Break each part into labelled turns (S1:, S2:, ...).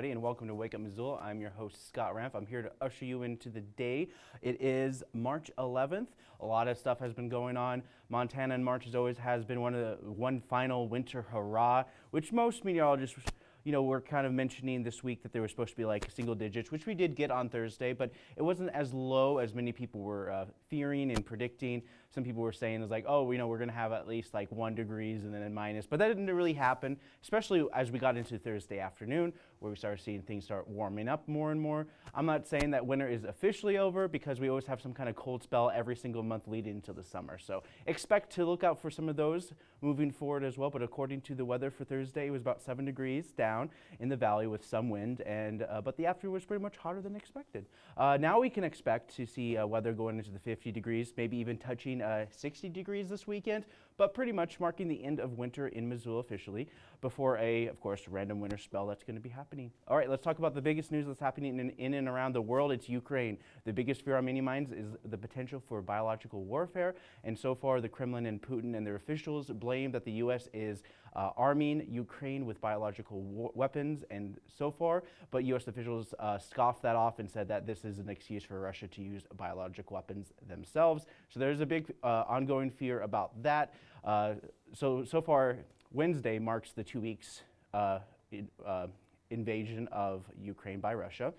S1: everybody, and welcome to Wake Up Missoula. I'm your host, Scott Ramp. I'm here to usher you into the day. It is March 11th. A lot of stuff has been going on. Montana in March, as always, has been one of the one final winter hurrah, which most meteorologists you know, we're kind of mentioning this week that they were supposed to be like single digits, which we did get on Thursday, but it wasn't as low as many people were uh, fearing and predicting. Some people were saying it's like, oh, you know, we're going to have at least like one degrees and then a minus, but that didn't really happen, especially as we got into Thursday afternoon, where we started seeing things start warming up more and more. I'm not saying that winter is officially over because we always have some kind of cold spell every single month leading into the summer. So expect to look out for some of those moving forward as well. But according to the weather for Thursday, it was about seven degrees down in the valley with some wind, and uh, but the afternoon was pretty much hotter than expected. Uh, now we can expect to see uh, weather going into the 50 degrees, maybe even touching Uh, 60 degrees this weekend, but pretty much marking the end of winter in Missoula officially before a, of course, random winter spell that's going to be happening. All right, let's talk about the biggest news that's happening in, in and around the world. It's Ukraine. The biggest fear on many minds is the potential for biological warfare, and so far the Kremlin and Putin and their officials blame that the U.S. is uh, arming Ukraine with biological weapons and so far, but U.S. officials uh, scoffed that off and said that this is an excuse for Russia to use biological weapons themselves. So there's a big uh, ongoing fear about that. Uh, so, so far, Wednesday marks the two weeks uh, in, uh, invasion of Ukraine by Russia.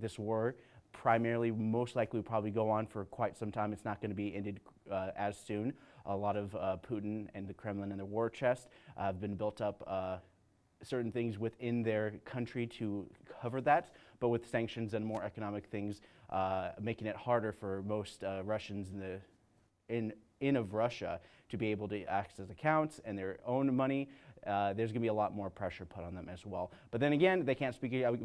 S1: this war primarily most likely will probably go on for quite some time. It's not going to be ended uh, as soon. A lot of uh, Putin and the Kremlin and their war chest uh, have been built up certain things within their country to cover that, but with sanctions and more economic things, making it harder for most Russians in the in in of Russia to be able to access accounts and their own money uh, there's going to be a lot more pressure put on them as well. But then again, they can't speak out,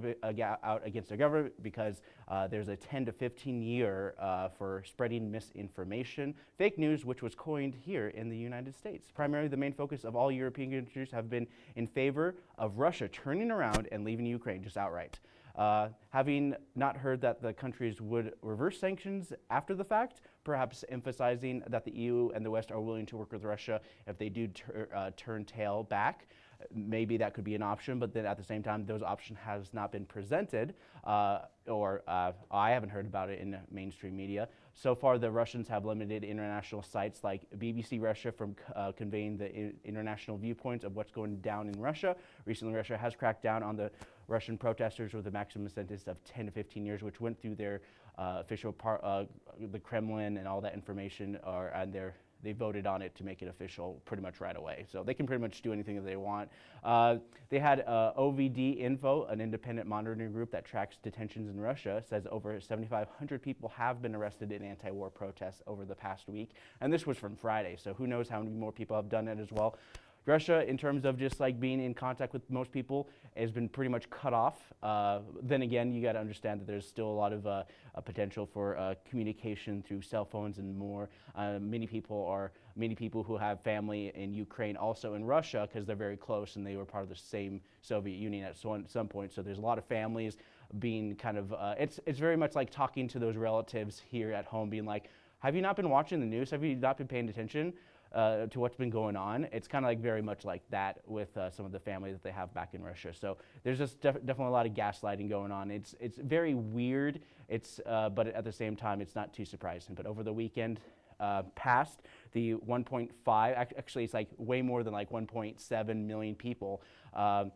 S1: against their government because uh, there's a 10 to 15 year uh, for spreading misinformation, fake news, which was coined here in the United States. Primarily, the main focus of all European countries have been in favor of Russia turning around and leaving Ukraine just outright. Uh, having not heard that the countries would reverse sanctions after the fact, perhaps emphasizing that the EU and the West are willing to work with Russia if they do uh, turn tail back maybe that could be an option, but then at the same time, those option has not been presented, uh, or uh, I haven't heard about it in mainstream media. So far, the Russians have limited international sites like BBC Russia from uh, conveying the international viewpoints of what's going down in Russia. Recently, Russia has cracked down on the Russian protesters with a maximum sentence of 10 to 15 years, which went through their official part, uh, the Kremlin and all that information, are and their they voted on it to make it official pretty much right away. So they can pretty much do anything that they want. Uh, they had uh, OVD Info, an independent monitoring group that tracks detentions in Russia, says over 7,500 people have been arrested in anti-war protests over the past week. And this was from Friday, so who knows how many more people have done it as well. Russia, in terms of just like being in contact with most people, has been pretty much cut off. Uh, then again, you got to understand that there's still a lot of uh, potential for uh, communication through cell phones and more. Uh, many people are many people who have family in Ukraine, also in Russia, because they're very close and they were part of the same Soviet Union at some point. So there's a lot of families being kind of. Uh, it's it's very much like talking to those relatives here at home, being like, "Have you not been watching the news? Have you not been paying attention?" Uh, to what's been going on. It's kind of like very much like that with uh, some of the family that they have back in Russia. So there's just def definitely a lot of gaslighting going on. It's it's very weird. It's uh, but at the same time, it's not too surprising. But over the weekend. Uh, past the 1.5, actually it's like way more than like 1.7 million people um,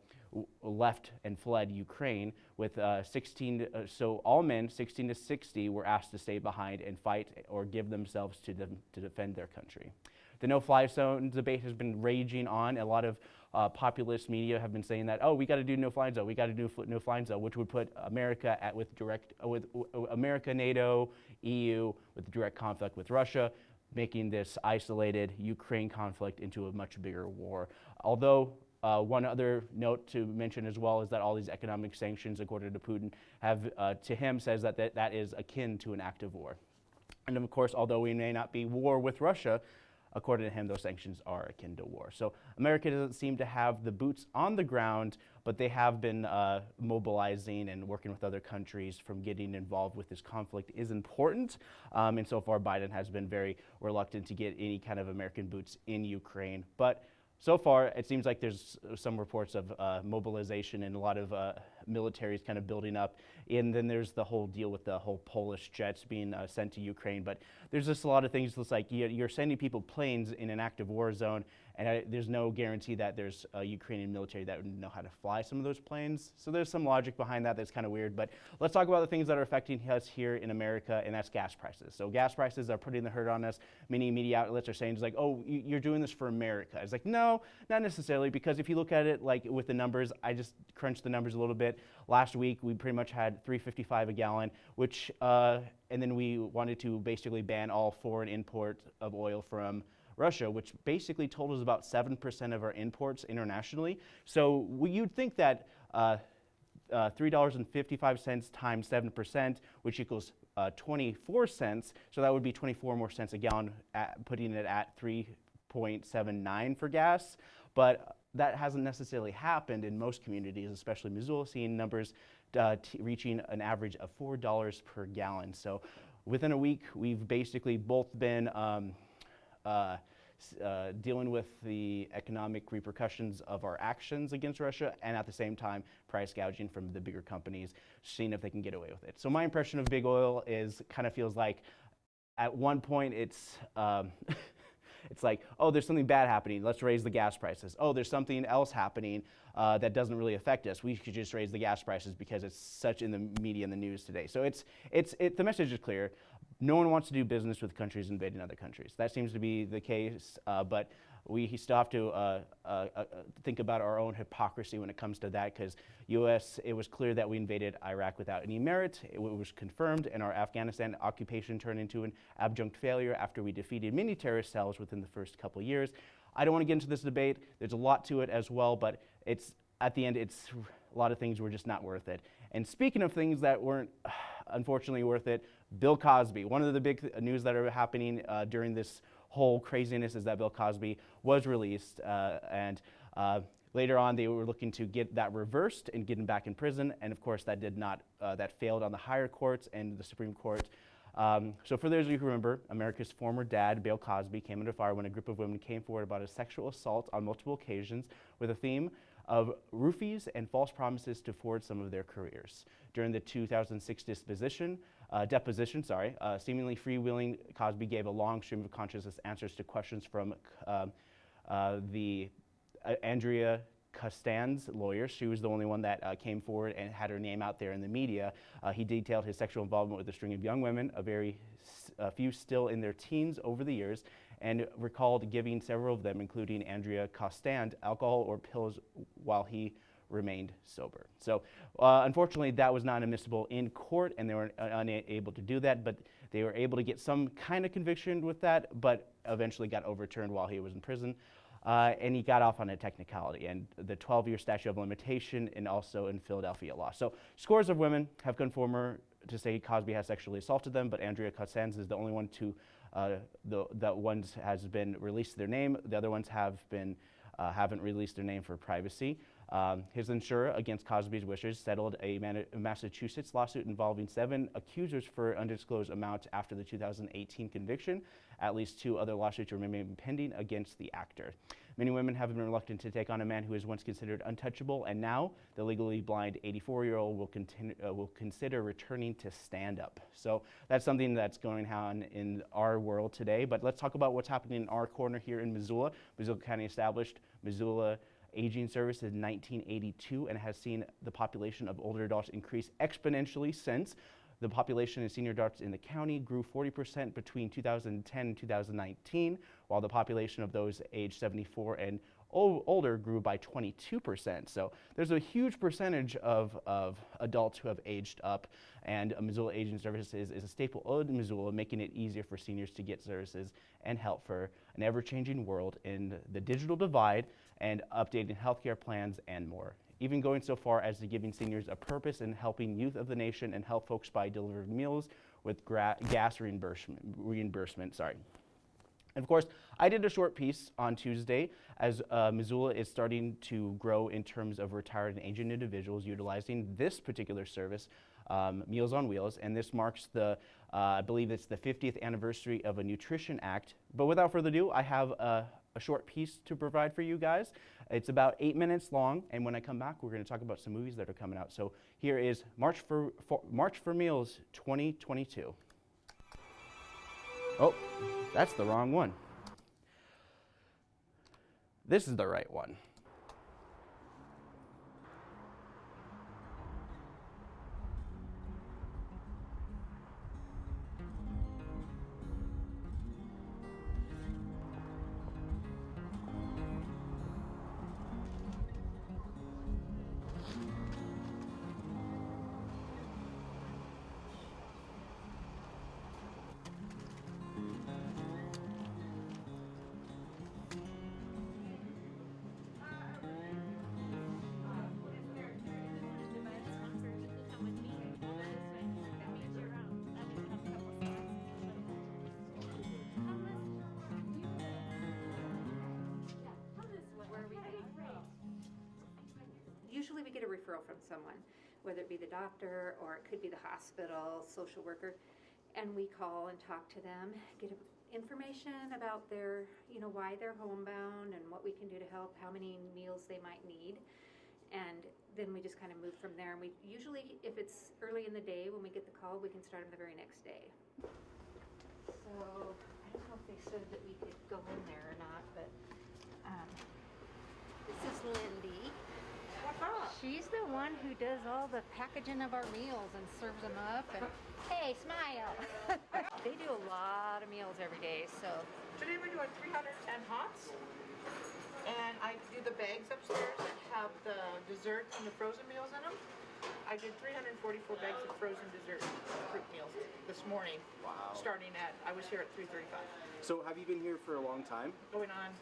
S1: left and fled Ukraine with uh, 16, uh, so all men 16 to 60 were asked to stay behind and fight or give themselves to, them to defend their country. The no-fly zone debate has been raging on. A lot of uh, populist media have been saying that, oh, we got to do no-fly zone, we got to do no-fly zone, which would put America at with direct, uh, with uh, America, NATO, EU, with direct conflict with Russia, making this isolated Ukraine conflict into a much bigger war. Although uh, one other note to mention as well is that all these economic sanctions, according to Putin, have uh, to him says that, that that is akin to an act of war. And of course, although we may not be war with Russia, according to him, those sanctions are akin to war. So America doesn't seem to have the boots on the ground, but they have been uh, mobilizing and working with other countries from getting involved with this conflict is important. Um, and so far, Biden has been very reluctant to get any kind of American boots in Ukraine. But so far, it seems like there's some reports of uh, mobilization and a lot of uh, militaries kind of building up. And then there's the whole deal with the whole Polish jets being uh, sent to Ukraine. But there's just a lot of things that's like you're sending people planes in an active war zone, and I, there's no guarantee that there's a Ukrainian military that would know how to fly some of those planes. So there's some logic behind that that's kind of weird. But let's talk about the things that are affecting us here in America, and that's gas prices. So gas prices are putting the hurt on us. Many media outlets are saying, it's like, oh, you're doing this for America. It's like, no, not necessarily, because if you look at it like with the numbers, I just crunched the numbers a little bit. Last week, we pretty much had 355 a gallon, which, uh, and then we wanted to basically ban all foreign import of oil from Russia, which basically totals about 7% of our imports internationally. So we, you'd think that uh, uh, $3.55 times 7%, which equals uh, 24 cents, so that would be 24 more cents a gallon, at, putting it at 3.79 for gas. But that hasn't necessarily happened in most communities, especially Missoula, seeing numbers uh, reaching an average of $4 per gallon. So within a week, we've basically both been um, uh, uh, dealing with the economic repercussions of our actions against Russia and at the same time price gouging from the bigger companies, seeing if they can get away with it. So my impression of big oil is kind of feels like at one point it's um, it's like, oh, there's something bad happening. Let's raise the gas prices. Oh, there's something else happening uh, that doesn't really affect us. We should just raise the gas prices because it's such in the media and the news today. So it's, it's, it, the message is clear. No one wants to do business with countries invading other countries. That seems to be the case, uh, but we still have to uh, uh, uh, think about our own hypocrisy when it comes to that because U.S., it was clear that we invaded Iraq without any merit. It was confirmed, and our Afghanistan occupation turned into an abject failure after we defeated many terrorist cells within the first couple years. I don't want to get into this debate. There's a lot to it as well, but it's at the end, it's a lot of things were just not worth it. And speaking of things that weren't unfortunately worth it, Bill Cosby. One of the big th news that are happening uh, during this whole craziness is that Bill Cosby was released uh, and uh, later on they were looking to get that reversed and get him back in prison and of course that did not, uh, that failed on the higher courts and the Supreme Court. Um, so for those of you who remember, America's former dad, Bill Cosby, came under fire when a group of women came forward about a sexual assault on multiple occasions with a theme of roofies and false promises to forward some of their careers. During the 2006 disposition, uh, deposition, sorry, uh, seemingly freewheeling, Cosby gave a long stream of consciousness answers to questions from um, uh, the uh, Andrea Constand lawyer. She was the only one that uh, came forward and had her name out there in the media. Uh, he detailed his sexual involvement with a string of young women, a very few still in their teens over the years, and recalled giving several of them, including Andrea Constand, alcohol or pills while he remained sober. So uh, unfortunately, that was not admissible in court, and they were unable to do that, but they were able to get some kind of conviction with that, but eventually got overturned while he was in prison. Uh, and he got off on a technicality and the 12-year statute of limitation and also in Philadelphia law. So scores of women have come forward to say Cosby has sexually assaulted them, but Andrea Constand is the only one to, uh, the, that ones has been released their name. The other ones have been, uh, haven't released their name for privacy. Um, his insurer, against Cosby's wishes, settled a Massachusetts lawsuit involving seven accusers for undisclosed amounts after the 2018 conviction. At least two other lawsuits remain pending against the actor. Many women have been reluctant to take on a man who was once considered untouchable, and now the legally blind 84-year-old will, uh, will consider returning to stand up. So that's something that's going on in our world today. But let's talk about what's happening in our corner here in Missoula. Missoula County established Missoula Aging Service in 1982 and has seen the population of older adults increase exponentially since. The population of senior adults in the county grew 40% between 2010 and 2019, while the population of those aged 74 and older grew by 22%. So there's a huge percentage of, of adults who have aged up, and Missoula Aging Services is a staple of Missoula, making it easier for seniors to get services and help for an ever-changing world in the digital divide and updating healthcare plans and more. Even going so far as to giving seniors a purpose in helping youth of the nation and help folks by delivering meals with gas reimbursement, reimbursement sorry. And of course, I did a short piece on Tuesday as uh, Missoula is starting to grow in terms of retired and aging individuals utilizing this particular service, um, Meals on Wheels. And this marks the, uh, I believe it's the 50th anniversary of a Nutrition Act. But without further ado, I have a, a short piece to provide for you guys. It's about eight minutes long, and when I come back, we're going to talk about some movies that are coming out. So here is March for, for March for Meals 2022. Oh, that's the wrong one. This is the right one.
S2: Get a referral from someone, whether it be the doctor or it could be the hospital, social worker, and we call and talk to them, get information about their, you know, why they're homebound and what we can do to help, how many meals they might need. And then we just kind of move from there. And we usually, if it's early in the day when we get the call, we can start them the very next day. So I don't know if they said that we could go in there or not, but um, this is Lindy. She's the one who does all the packaging of our meals and serves them up. And hey, smile! they do a lot of meals every day, so
S3: Today we're doing 310 hots. And I do the bags upstairs that have the desserts and the frozen meals in them. I did 344 bags of frozen dessert fruit meals this morning.
S1: Wow.
S3: Starting at, I was here at 3:35.
S1: So have you been here for a long time?
S3: Going on,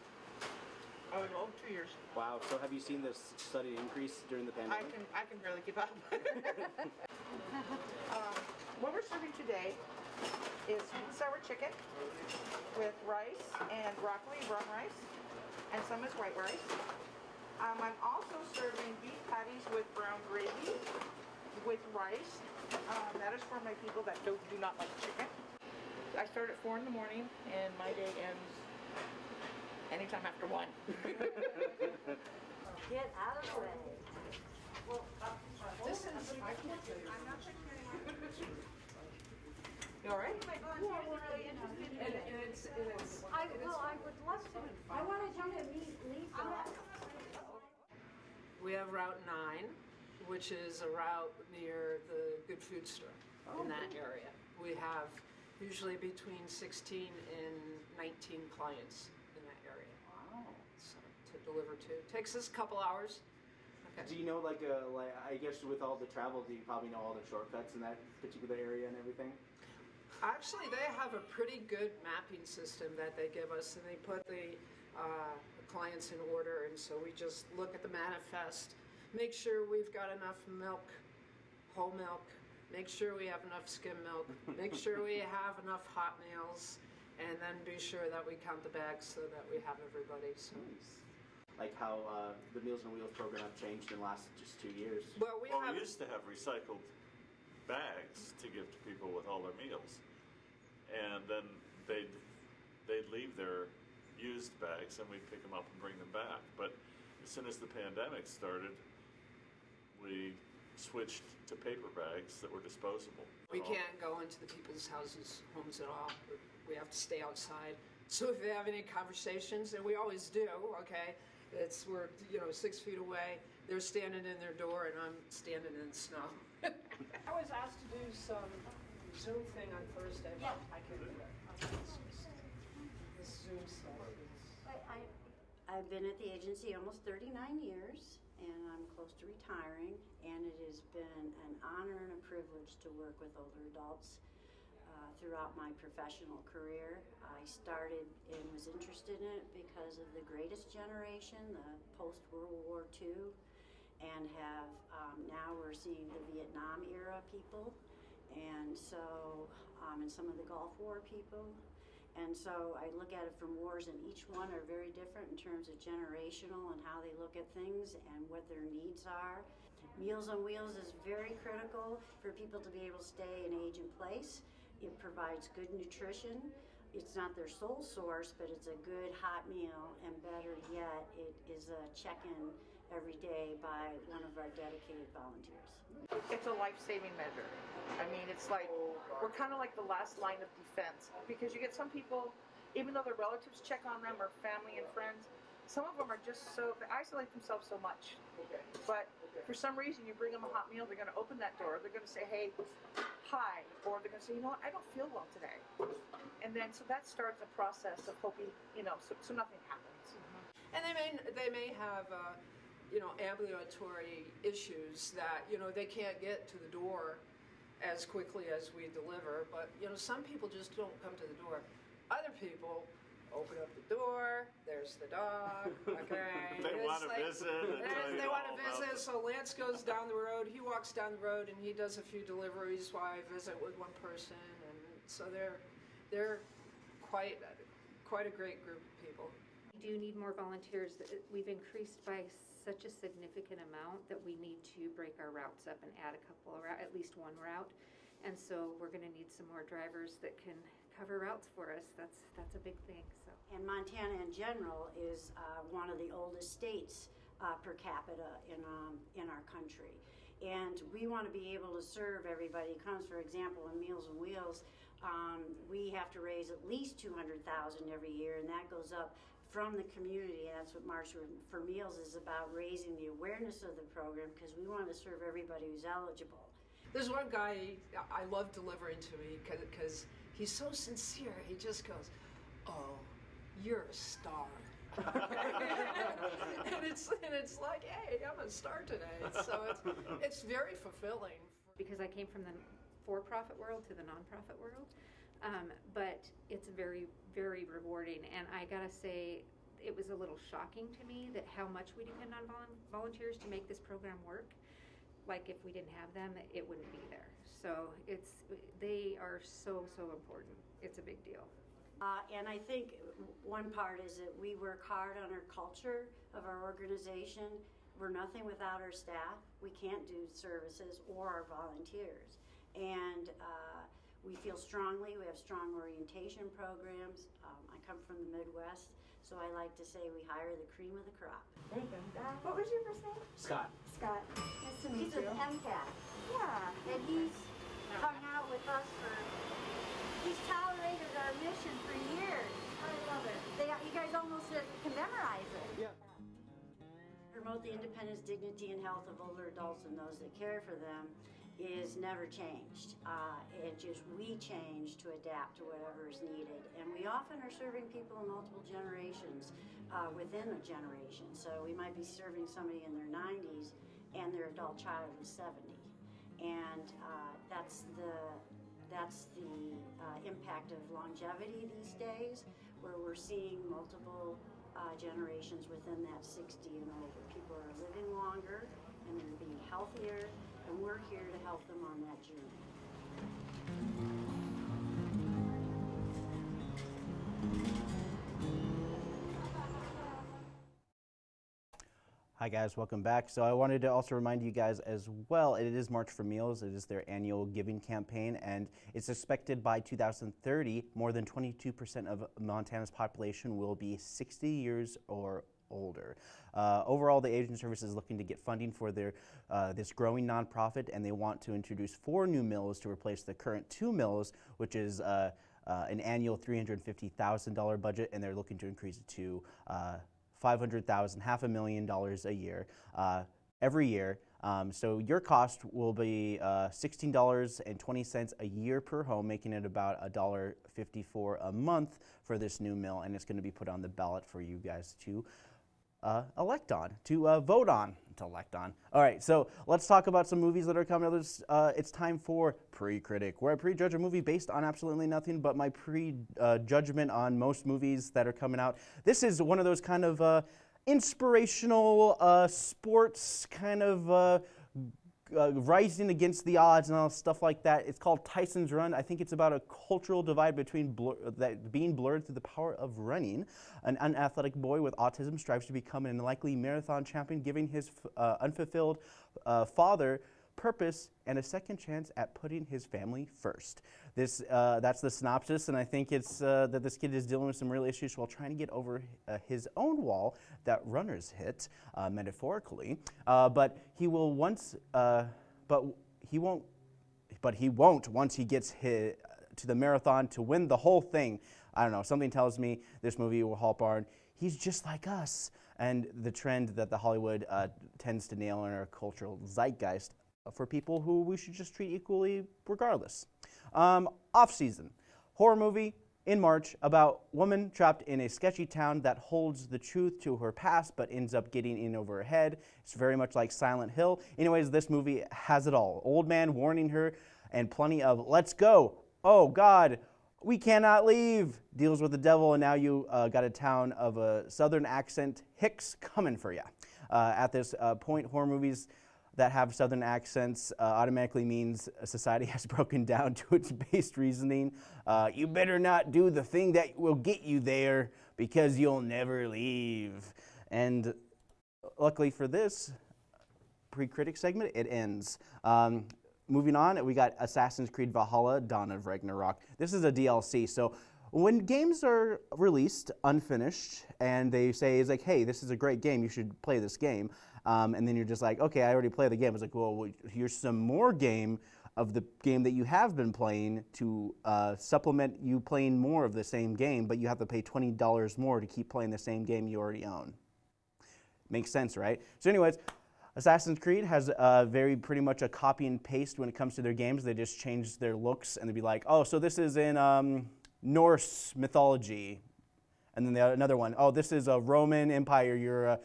S3: oh, two years.
S1: Wow. So have you seen this study increase during the pandemic?
S3: I can, I can barely keep up. um, what we're serving today is sweet sour chicken with rice and broccoli, brown rice, and some is white rice. Um, I'm also serving beef patties with brown gravy with rice. Um, that is for my people that do, do not like chicken. I start at four in the morning and my day ends anytime after one.
S4: Get out of the way.
S3: Uh, this is. I can't tell you. I'm not You all right?
S4: And, and it's, and it's. I, well, I would love to, I want wanted you to meet Lisa.
S5: We have Route 9, which is a route near the Good Food Store in that area. We have usually between 16 and 19 clients in that area so, to deliver to. Takes us a couple hours.
S1: Do you know, like, uh, like, I guess with all the travel, do you probably know all the shortcuts in that particular area and everything?
S5: Actually, they have a pretty good mapping system that they give us, and they put the uh, clients in order. And so we just look at the manifest, make sure we've got enough milk, whole milk, make sure we have enough skim milk, make sure we have enough hot meals, and then be sure that we count the bags so that we have everybody. So,
S1: Like how uh, the Meals on Wheels program have changed in the last just two years.
S5: well, we
S6: Well,
S5: have
S6: we used to have recycled bags to give to people with all their meals, and then they'd they'd leave their used bags, and we'd pick them up and bring them back. But as soon as the pandemic started, we switched to paper bags that were disposable.
S5: We can't go into the people's houses, homes at all. We have to stay outside. So if they have any conversations, and we always do, okay, it's we're you know six feet away. They're standing in their door, and I'm standing in the snow. I was asked to do some Zoom thing on Thursday, but I can't do that. It's just- This Zoom stuff.
S4: I, I, I've been at the agency almost thirty-nine years, and I'm close to retiring, and it has been an honor and a privilege to work with older adults uh, throughout my professional career. I started and was interested in it because of the greatest generation, the post-World War II, and have, um, now we're seeing the Vietnam era people, and so, um, and some of the Gulf War people. And so I look at it from wars, and each one are very different in terms of generational and how they look at things and what their needs are. Meals on Wheels is very critical for people to be able to stay and age in place. It provides good nutrition. It's not their sole source, but it's a good hot meal, and better yet, it is a check-in every day by one of our dedicated volunteers.
S3: It's a life-saving measure. I mean, it's like, we're kind of like the last line of defense because you get some people, even though their relatives check on them or family and friends, some of them are just so, they isolate themselves so much. But for some reason, you bring them a hot meal, they're going to open that door, they're going to say, hey, hi, or they're going to say, you know what, I don't feel well today. And then, so that starts a process of hoping, you know, so, so nothing happens.
S5: And they may they may have uh, you know ambulatory issues that you know they can't get to the door as quickly as we deliver. But you know some people just don't come to the door. Other people open up the door. There's the dog. Okay,
S6: They wanna
S5: like-
S6: visit eh,
S5: They, they want to visit. So Lance goes down the road. He walks down the road and he does a few deliveries while I visit with one person. And so they're they're quite quite a great group of people.
S2: We do need more volunteers. We've increased by such a significant amount that we need to break our routes up and add a couple of, rou- at least one route. And so we're gonna need some more drivers that can cover routes for us. That's, that's a big thing, so.
S4: And Montana in general is uh, one of the oldest states uh, per capita in, um, in our country. And we want to be able to serve everybody comes. For example, in Meals on Wheels, um, we have to raise at least 200,000 every year, and that goes up from the community. And That's what March for Meals is about, raising the awareness of the program because we want to serve everybody who's eligible.
S5: There's one guy I love delivering to me because he's so sincere. He just goes, "Oh, you're a star," and it's and it's like, "Hey, I'm a star today." So it's it's very fulfilling.
S2: because I came from the for-profit world to the nonprofit world. Um, but it's very, very rewarding, and I gotta say, it was a little shocking to me that how much we depend on volun- volunteers to make this program work. Like if we didn't have them, it wouldn't be there. So it's they are so so important. It's a big deal.
S4: Uh, and I think one part is that we work hard on our culture of our organization. We're nothing without our staff. We can't do services or our volunteers. And uh, we feel strongly, we have strong orientation programs. Um, I come from the Midwest, so I like to say we hire the cream of the crop.
S7: There you go. Uh, what was your first name?
S1: Scott.
S7: Scott. Nice to meet
S4: He's
S7: you.
S4: an MCAT,
S7: Yeah.
S4: and he's hung out with us for, he's tolerated our mission for years.
S7: I love it.
S4: They, you guys almost uh, can memorize it.
S1: Yeah.
S4: Promote the independence, dignity, and health of older adults and those that care for them is never changed. Uh, it just, we change to adapt to whatever is needed. And we often are serving people in multiple generations uh, within a generation. So we might be serving somebody in their 90s and their adult child is 70. And uh, that's the that's the uh, impact of longevity these days, where we're seeing multiple uh, generations within that 60 and older. People are living longer and they're being healthier, and we're here to help them on that journey.
S1: Hi guys, welcome back. So I wanted to also remind you guys as well, it is March for Meals. It is their annual giving campaign and it's expected by 2030 more than 22% of Montana's population will be 60 years or older. Uh, overall, the Aging Service is looking to get funding for their uh, this growing nonprofit, and they want to introduce four new mills to replace the current two mills, which is uh, uh, an annual $350,000 budget, and they're looking to increase it to uh, 500,000, half a million dollars a year, uh, every year. Um, so your cost will be uh, $16.20 a year per home, making it about $1.54 a month for this new mill, and it's going to be put on the ballot for you guys to uh, elect on, to uh, vote on, to elect on. All right, so let's talk about some movies that are coming out. Uh, it's time for Pre-Critic, where I prejudge a movie based on absolutely nothing but my pre-judgment on most movies that are coming out. This is one of those kind of uh, inspirational uh, sports kind of uh, uh, rising against the odds and all stuff like that. It's called Tyson's Run. I think it's about a cultural divide between blur, that being blurred through the power of running. An unathletic boy with autism strives to become an unlikely marathon champion, giving his uh, unfulfilled uh, father purpose and a second chance at putting his family first. This, uh, that's the synopsis, and I think it's uh, that this kid is dealing with some real issues while trying to get over uh, his own wall that runners hit, uh, metaphorically. Uh, but he will once, uh, but he won't, but he won't once he gets hit to the marathon to win the whole thing. I don't know. Something tells me this movie will help Barn. He's just like us, and the trend that the Hollywood tends to nail in our cultural zeitgeist for people who we should just treat equally regardless. Um, off season, horror movie in March about woman trapped in a sketchy town that holds the truth to her past but ends up getting in over her head. It's very much like Silent Hill. Anyways, this movie has it all. Old man warning her and plenty of let's go. Oh God, we cannot leave. Deals with the devil and now you uh, got a town of a southern accent Hicks coming for you. Uh, at this uh, point, horror movies that have southern accents uh, automatically means society has broken down to its base reasoning. Uh, you better not do the thing that will get you there because you'll never leave. And luckily for this pre-critic segment, it ends. Um, moving on, we got Assassin's Creed Valhalla: Dawn of Ragnarok. This is a DLC, so when games are released unfinished and they say it's like, hey, this is a great game, you should play this game, um, and then you're just like, okay, I already played the game. It's like, well, here's some more game of the game that you have been playing to uh, supplement you playing more of the same game, but you have to pay twenty dollars more to keep playing the same game you already own. Makes sense, right? So, anyways. Assassin's Creed has uh, very pretty much a copy and paste when it comes to their games. They just change their looks and they'd be like, oh, so this is in um, Norse mythology. And then the, another one, oh, this is a Roman Empire. You're a,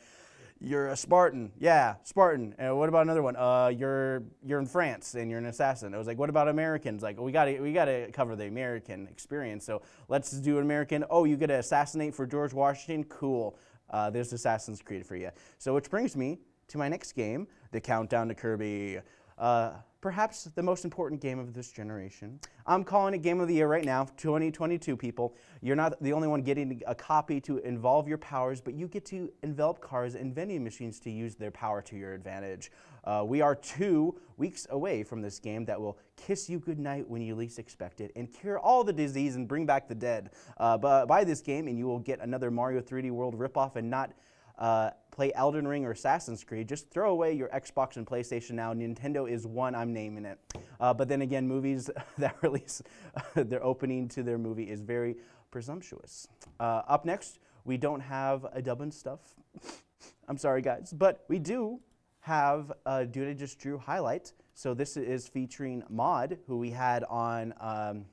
S1: you're a Spartan. Yeah, Spartan. And what about another one? Uh, you're you're in France and you're an assassin. I was like, what about Americans? Like, we got to we got to cover the American experience. So let's do an American. Oh, you get to assassinate for George Washington. Cool. Uh, there's Assassin's Creed for you. So which brings me to my next game, the Countdown to Kirby. Uh, perhaps the most important game of this generation. I'm calling it Game of the Year right now, 2022 people. You're not the only one getting a copy to involve your powers, but you get to envelop cars and vending machines to use their power to your advantage. Uh, we are two weeks away from this game that will kiss you goodnight when you least expect it and cure all the disease and bring back the dead. Uh, buy this game and you will get another Mario 3D World ripoff and not uh, play Elden Ring or Assassin's Creed, just throw away your Xbox and PlayStation now. Nintendo is one, I'm naming it. Uh, but then again, movies that release their opening to their movie is very presumptuous. Uh, up next, we don't have a Dublin stuff. I'm sorry, guys, but we do have a Dude I Just Drew highlight. So this is featuring Maud, who we had on um,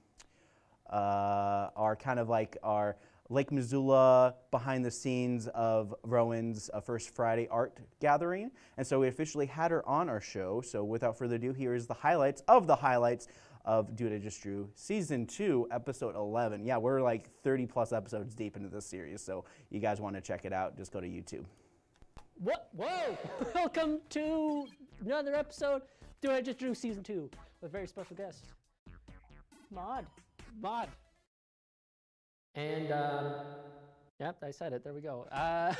S1: uh, our kind of like our Lake Missoula behind the scenes of Rowan's uh, First Friday art gathering. And so we officially had her on our show. So without further ado, here is the highlights of the highlights of Dude I Just Drew Season 2, Episode 11. Yeah, we're like 30 plus episodes deep into this series. So you guys want to check it out, just go to YouTube.
S8: What? Whoa! Welcome to another episode. Dude I Just Drew season two with a very special guest,
S7: Mod.
S8: Mod. And um, yep, I said it. There we go. Uh,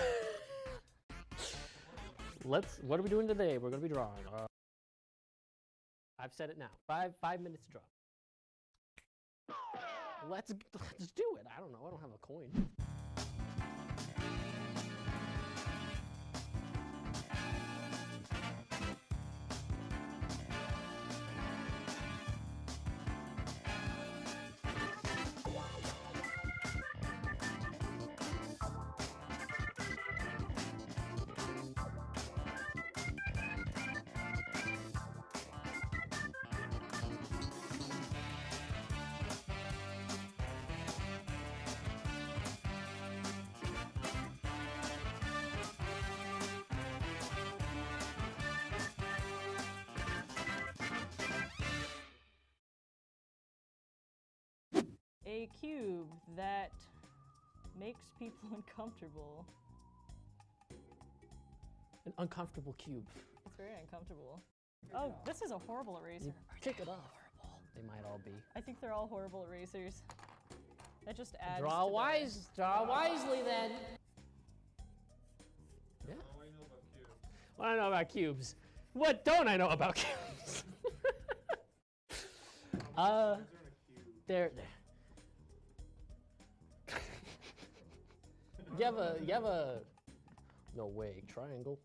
S8: let's. What are we doing today? We're gonna be drawing. Uh, I've said it now. Five five minutes to draw. Let's let's do it. I don't know. I don't have a coin.
S7: A cube that makes people uncomfortable.
S8: An uncomfortable cube.
S7: It's very uncomfortable. Oh, this is a horrible eraser.
S8: You pick it up. They might all be.
S7: I think they're all horrible erasers. That just adds.
S8: Draw
S7: to the-
S8: wise. Draw wisely then. Yeah. What do I know about cubes? What don't I know about cubes? uh, they're. You have a you have a no way triangle.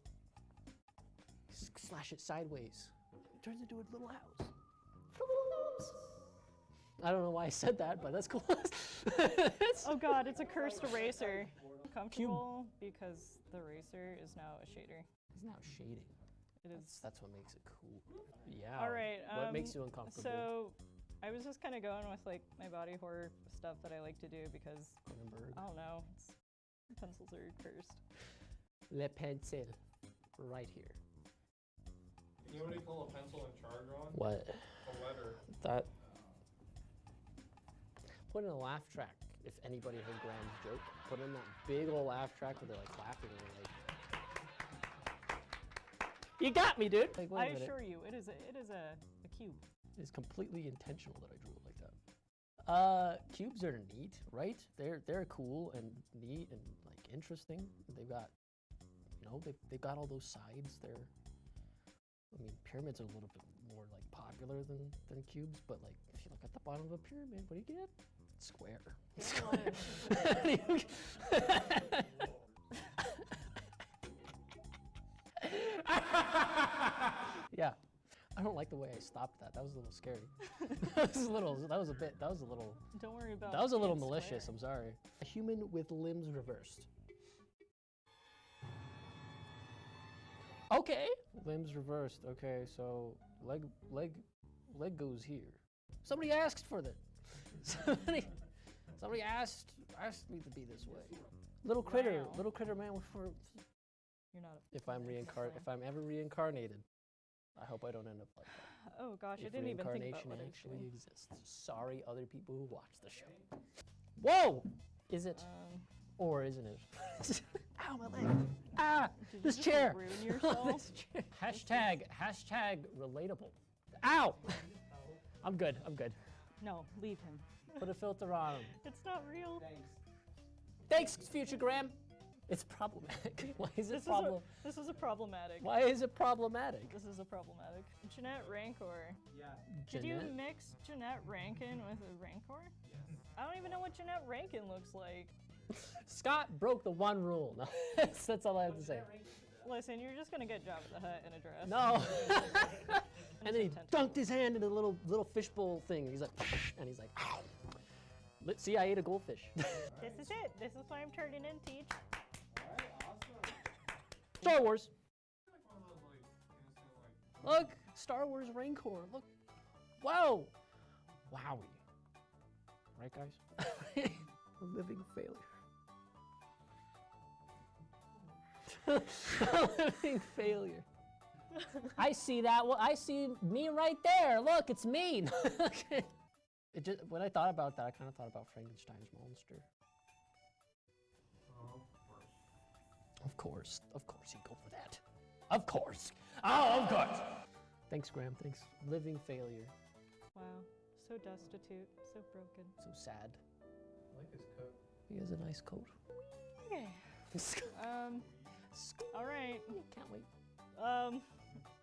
S8: S- Slash it sideways. It turns into a little house. I don't know why I said that, but that's cool.
S7: Oh god, it's a cursed eraser. Comfortable because the eraser is now a shader.
S8: It's now shading.
S7: It is.
S8: That's, that's what makes it cool. Yeah.
S7: All right.
S8: What makes
S7: um,
S8: you uncomfortable?
S7: So, I was just kind of going with like my body horror stuff that I like to do because
S8: Cronenberg.
S7: I don't know. It's, pencils are cursed.
S8: Le pencil. Right here.
S9: You know what you call a pencil and char drawing?
S8: What?
S9: A letter.
S8: That. Put in a laugh track. If anybody heard Graham's joke, put in that big old laugh track where they're like clapping and like. You got me, dude. Like, wait a
S7: I
S8: minute.
S7: assure you, it is a it is a, a cube.
S8: It's completely intentional that I drew it like that. Uh, cubes are neat, right? They're they're cool and neat and like interesting. They've got, you know, they've they've got all those sides. They're, I mean, pyramids are a little bit more like popular than than cubes, but like if you look at the bottom of a pyramid, what do you get? Square. Square. yeah. I don't like the way I stopped that. That was a little scary. that was a little. That was a bit. That was a little.
S7: Don't worry about.
S8: That was a little malicious.
S7: square.
S8: I'm sorry. A human with limbs reversed. Okay. Limbs reversed. Okay, so leg leg leg goes here. Somebody asked for that. Somebody somebody asked asked me to be this way. Little critter,
S7: Wow.
S8: little critter man.
S7: You're not. A,
S8: If I'm reincarnated, if I'm ever reincarnated, I hope I don't end up like that.
S7: oh gosh, I didn't even think about
S8: reincarnation
S7: what I was
S8: actually
S7: doing.
S8: exists. Sorry, other people who watch the show. Whoa! Is it
S7: Um,
S8: or isn't it? Ow, my leg! Ah,
S7: did
S8: this
S7: just,
S8: chair.
S7: ruin yourself?
S8: This chair. Hashtag hashtag relatable. Ow! I'm good. I'm good.
S7: no, leave him.
S8: Put a filter on. 'em.
S7: It's not real.
S8: Thanks. Thanks, future Graham. It's problematic. Why is
S7: This
S8: it
S7: is a, this is a problematic.
S8: Why is it problematic?
S7: This is a problematic. Jeanette Rancor. Yeah. Did you mix Jeanette Rankin with a Rancor? Yes. I don't even know what Jeanette Rankin looks like.
S8: Scott broke the one rule. No, that's, that's all I have to say.
S7: Listen, you're just gonna get Jabba the Hutt in a dress.
S8: No. and then he dunked his hand in a little little fishbowl thing. He's like, and he's like, ow. Let- See, I ate a goldfish.
S7: This is it. This is what I'm turning in, Teach.
S8: Star Wars.
S9: Like one of those like innocent like
S8: Look, Star Wars Rancor. Look. Whoa. Wowie. Right, guys? a living failure. a living failure. I see that. Well, I see me right there. Look, it's me. okay. It just when I thought about that, I kind of thought about Frankenstein's monster. Of course, of course, you go for that. Of course. Oh, of course. Thanks, Graham. Thanks. Living failure.
S7: Wow, so destitute, so broken.
S8: So sad.
S9: I like his coat.
S8: He has a nice coat.
S7: Okay. Um. All right.
S8: Can't wait.
S7: Um.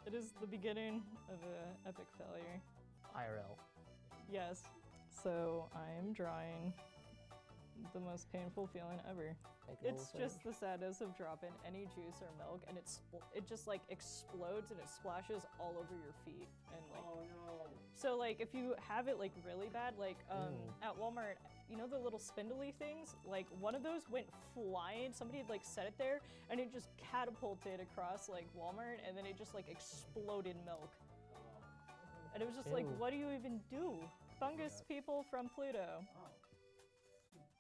S7: It is the beginning of an epic failure.
S8: IRL.
S7: Yes. So I am drawing the most painful feeling ever. It's just the sadness of dropping any juice or milk, and it's it just like explodes and it splashes all over your feet, and like.
S8: Oh, no.
S7: So like if you have it like really bad, like um,
S8: Ew.
S7: at Walmart, you know the little spindly things, like one of those went flying. Somebody had like set it there, and it just catapulted across like Walmart, and then it just like exploded milk. And it was just like, what do you even do? Fungus people from Pluto. O-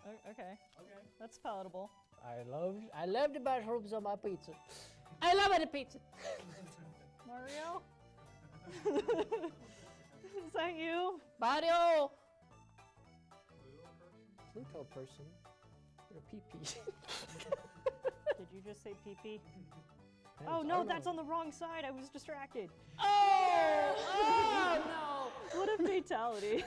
S7: okay. Okay. That's palatable.
S8: I love I love the mushrooms on my pizza. I love it, pizza.
S7: Mario? Is that you?
S8: Mario. Pluto person. You're a pee-pee.
S7: Did you just say pee pee? Oh no, that's on the wrong side. I was distracted.
S8: Oh! Oh no!
S7: What a fatality.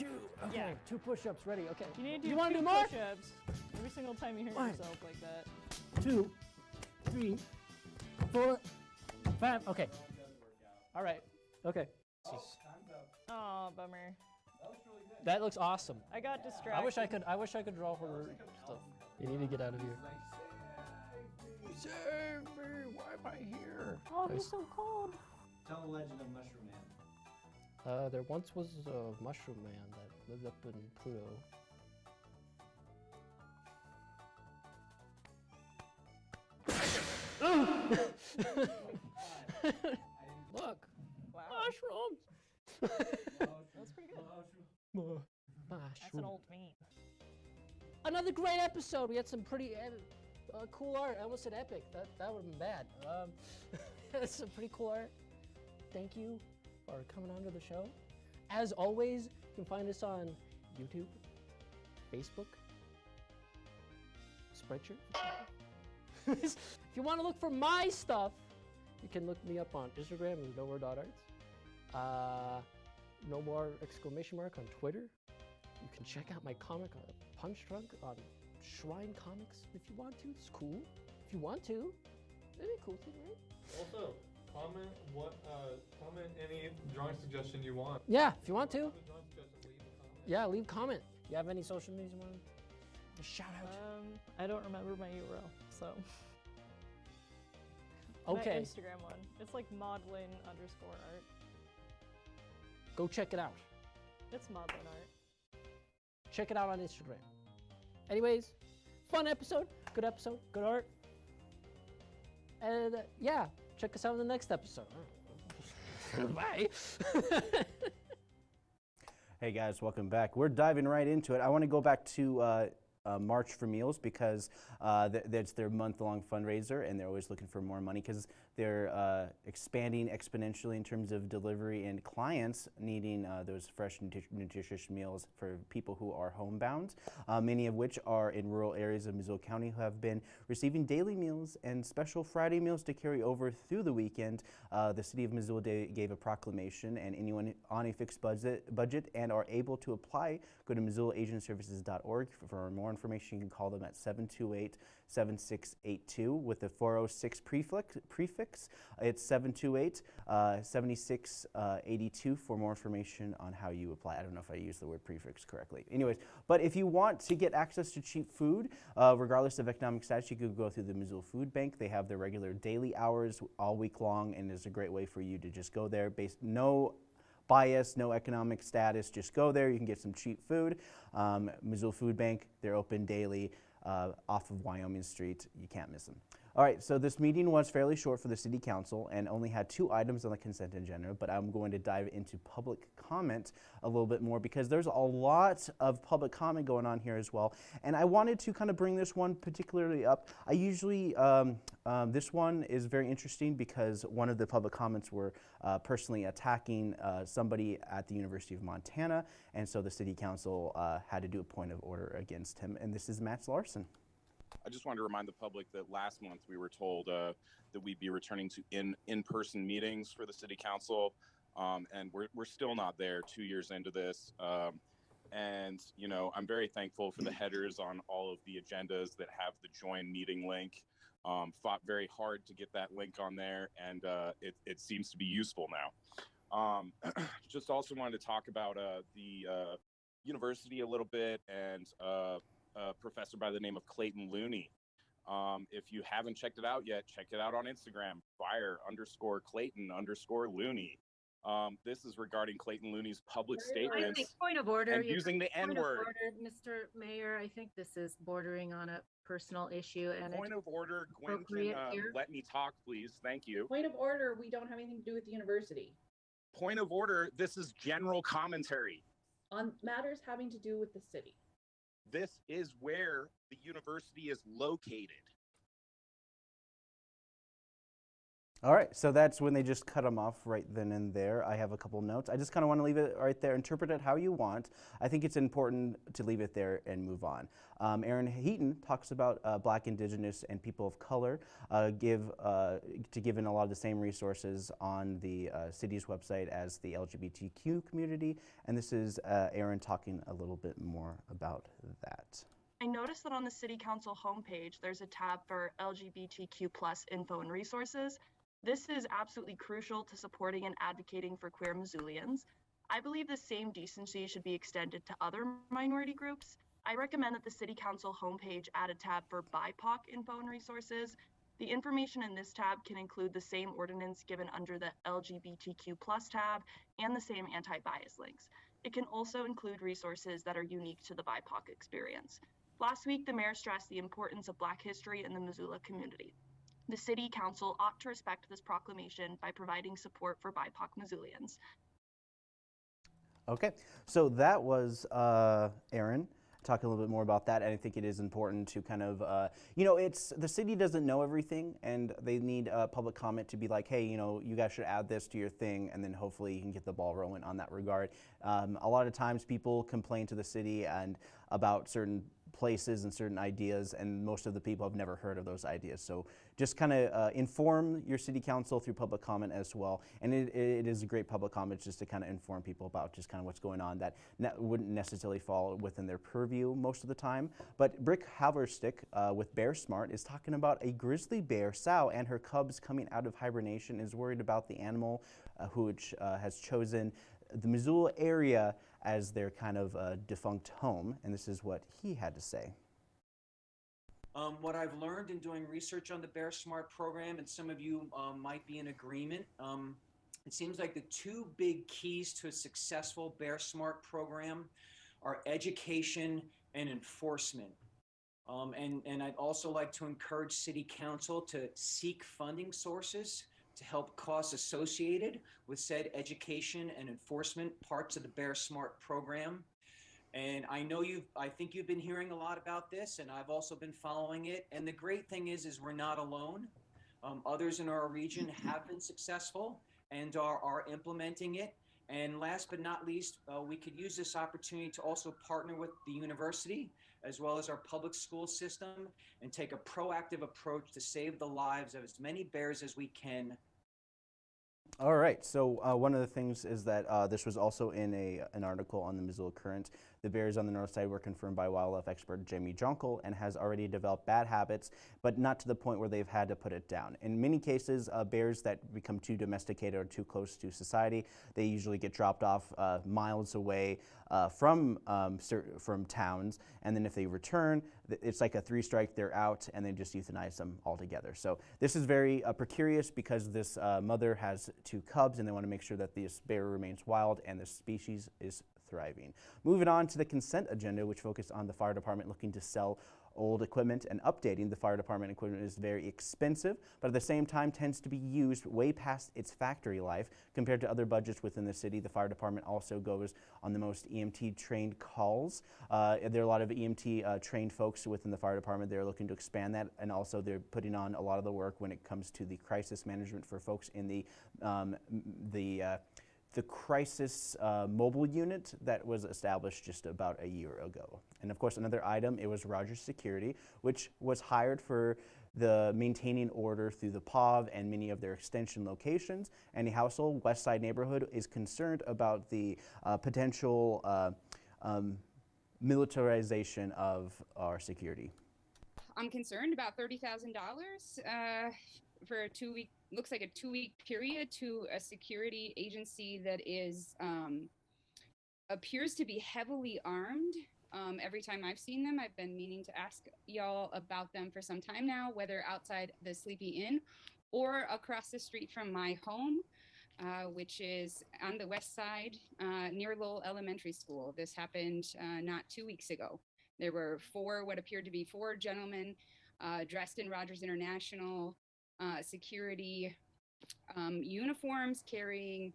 S8: No! Two. Okay.
S7: Yeah.
S8: Two push-ups ready. Okay.
S7: You need to do
S8: You wanna
S7: two
S8: do more?
S7: push-ups every single time you hurt
S8: One.
S7: yourself like that.
S8: Two, three, four, five. Okay. All right. Okay.
S7: Oh, bummer.
S8: That looks awesome.
S7: I got distracted.
S8: I wish I could. I wish I could draw her stuff. You need to get out of here. Save me! Why am I here?
S7: Oh,
S8: Nice.
S7: he's so cold.
S9: Tell the legend of Mushroom Man.
S8: Uh, there once was a mushroom man that lived up in Pluto. Look,
S7: Wow.
S8: mushrooms.
S7: That's pretty good.
S8: Mu-
S7: That's an old meme.
S8: Another great episode. We had some pretty uh, uh, cool art. I almost said epic. That that would have been bad. Um, that's some pretty cool art. Thank you for coming onto the show. As always, you can find us on YouTube, Facebook, Spreadshirt. if you want to look for my stuff, you can look me up on Instagram as nowhere.arts. Uh, no more exclamation mark on Twitter. You can check out my comic uh, Punch Drunk on Shrine Comics if you want to. It's cool. If you want to, it'd be cool thing, right?
S9: Also, comment what, uh, comment any drawing suggestion you want.
S8: Yeah, if you want to.
S9: Have a drawing suggestion, leave.
S8: Yeah, leave a comment. You have any social media you want to shout out?
S7: Um, I don't remember my URL, so.
S8: Okay.
S7: My Instagram one. It's like maudlin underscore art.
S8: go check it out.
S7: It's maudlin art.
S8: Check it out on Instagram. Anyways, fun episode, good episode, good art. And uh, yeah, check us out in the next episode. Bye.
S1: Hey guys, welcome back. We're diving right into it. I want to go back to uh, uh, March for Meals because uh, th- that's their month-long fundraiser, and they're always looking for more money because they're uh, expanding exponentially in terms of delivery and clients needing uh, those fresh, nutri- nutritious meals for people who are homebound. Uh, many of which are in rural areas of Missoula County who have been receiving daily meals and special Friday meals to carry over through the weekend. Uh, the city of Missoula gave a proclamation, and anyone on a fixed budget, budget and are able to apply, go to MissoulaAgingServices.org. For, for more information, you can call them at 728 7682 with the 406 prefix. prefix. It's 728 uh, 7682 for more information on how you apply. I don't know if I used the word prefix correctly. Anyways, but if you want to get access to cheap food, uh, regardless of economic status, you could go through the Missoula Food Bank. They have their regular daily hours all week long, and it's a great way for you to just go there. Based no bias, no economic status. Just go there. You can get some cheap food. Um, Missoula Food Bank, they're open daily uh, Uh, off of Wyoming Street. You can't miss them. All right, so this meeting was fairly short for the City Council and only had two items on the consent agenda, but I'm going to dive into public comment a little bit more because there's a lot of public comment going on here as well. And I wanted to kind of bring this one particularly up. I usually, um, um, this one is very interesting because one of the public comments were uh, personally attacking uh, somebody at the University of Montana, and so the City Council uh, had to do a point of order against him. And this is Matt Larson.
S10: I just wanted to remind the public that last month we were told uh, that we'd be returning to in in-person meetings for the city council, um, and we're we're still not there. Two years into this, um, and you know I'm very thankful for the headers on all of the agendas that have the join meeting link. Um, fought very hard to get that link on there, and uh, it it seems to be useful now. Um, just also wanted to talk about uh, the uh, university a little bit and. A professor by the name of Clayton Looney. Um, if you haven't checked it out yet, check it out on Instagram, fire underscore Clayton underscore Looney. Um, this is regarding Clayton Looney's public
S11: I
S10: statements
S11: think point of order.
S10: and using the N word.
S11: order, Mr. Mayor, I think this is bordering on a personal issue and
S10: Point of order, Gwen, can
S11: appropriate
S10: uh, let me talk, please. Thank you.
S12: Point of order, we don't have anything to do with the university.
S10: Point of order, this is general commentary.
S12: On matters having to do with the city.
S10: This is where the university is located.
S1: All right, so that's when they just cut them off right then and there. I have a couple notes. I just kind of want to leave it right there, interpret it how you want. I think it's important to leave it there and move on. Um, Aaron Heaton talks about uh, Black, Indigenous, and people of color, uh, give uh, to give in a lot of the same resources on the uh, city's website as the LGBTQ community, and this is uh, Aaron talking a little bit more about that.
S13: I noticed that on the City Council homepage, there's a tab for LGBTQ plus info and resources. This is absolutely crucial to supporting and advocating for queer Missoulians. I believe the same decency should be extended to other minority groups. I recommend that the City Council homepage add a tab for BIPOC info and resources. The information in this tab can include the same ordinance given under the LGBTQ plus tab and the same anti-bias links. It can also include resources that are unique to the BIPOC experience. Last week, the mayor stressed the importance of Black history in the Missoula community. The City Council ought to respect this proclamation by providing support for BIPOC Missoulians.
S1: Okay, so that was uh, Aaron talking a little bit more about that, and I think it is important to kind of, uh, you know, it's the city doesn't know everything, and they need public comment to be like, hey, you know, you guys should add this to your thing, and then hopefully you can get the ball rolling on that regard. Um, a lot of times people complain to the city and about certain places and certain ideas, and most of the people have never heard of those ideas. So just kind of uh, inform your city council through public comment as well. And it, it is a great public comment just to kind of inform people about just kind of what's going on that ne wouldn't necessarily fall within their purview most of the time. But Brick Haverstick uh, with Bear Smart is talking about a grizzly bear, sow, and her cubs coming out of hibernation is worried about the animal uh, which uh, has chosen the Missoula area as their kind of uh, defunct home, and this is what he had to say.
S14: Um, what I've learned in doing research on the Bear Smart program, and some of you um, might be in agreement, um, it seems like the two big keys to a successful Bear Smart program are education and enforcement. Um, and, and I'd also like to encourage City Council to seek funding sources to help costs associated with said education and enforcement parts of the Bear Smart program. And I know you've, I think you've been hearing a lot about this, and I've also been following it. And the great thing is, is we're not alone. Um, others in our region have been successful and are, are implementing it. And last but not least, uh, we could use this opportunity to also partner with the university as well as our public school system and take a proactive approach to save the lives of as many bears as we can
S1: all right. So uh, one of the things is that uh, this was also in a an article on the Missoula Current. The bears on the north side were confirmed by wildlife expert Jamie Jonkel and has already developed bad habits, but not to the point where they've had to put it down. In many cases, uh, bears that become too domesticated or too close to society, they usually get dropped off uh, miles away uh, from um, from towns, and then if they return, it's like a three strike, they're out, and they just euthanize them altogether. So this is very uh, precarious because this uh, mother has two cubs, and they want to make sure that this bear remains wild and the species is thriving. Moving on to the consent agenda, which focused on the fire department looking to sell old equipment and updating the fire department equipment is very expensive, but at the same time tends to be used way past its factory life compared to other budgets within the city. The fire department also goes on the most EMT trained calls. Uh, there are a lot of EMT uh, trained folks within the fire department. They're looking to expand that and also they're putting on a lot of the work when it comes to the crisis management for folks in the, um, the uh, the crisis uh, mobile unit that was established just about a year ago. And of course, another item, it was Rogers Security, which was hired for the maintaining order through the POV and many of their extension locations. Any household, West Side neighborhood is concerned about the uh, potential uh, um, militarization of our security.
S15: I'm concerned about $30,000 uh, for a two week looks like a two week period to a security agency that is um, appears to be heavily armed. Um, every time I've seen them, I've been meaning to ask y'all about them for some time now, whether outside the Sleepy Inn or across the street from my home, uh, which is on the west side uh, near Lowell Elementary School. This happened uh, not two weeks ago. There were four, what appeared to be four gentlemen uh, dressed in Rogers International uh, security um, uniforms carrying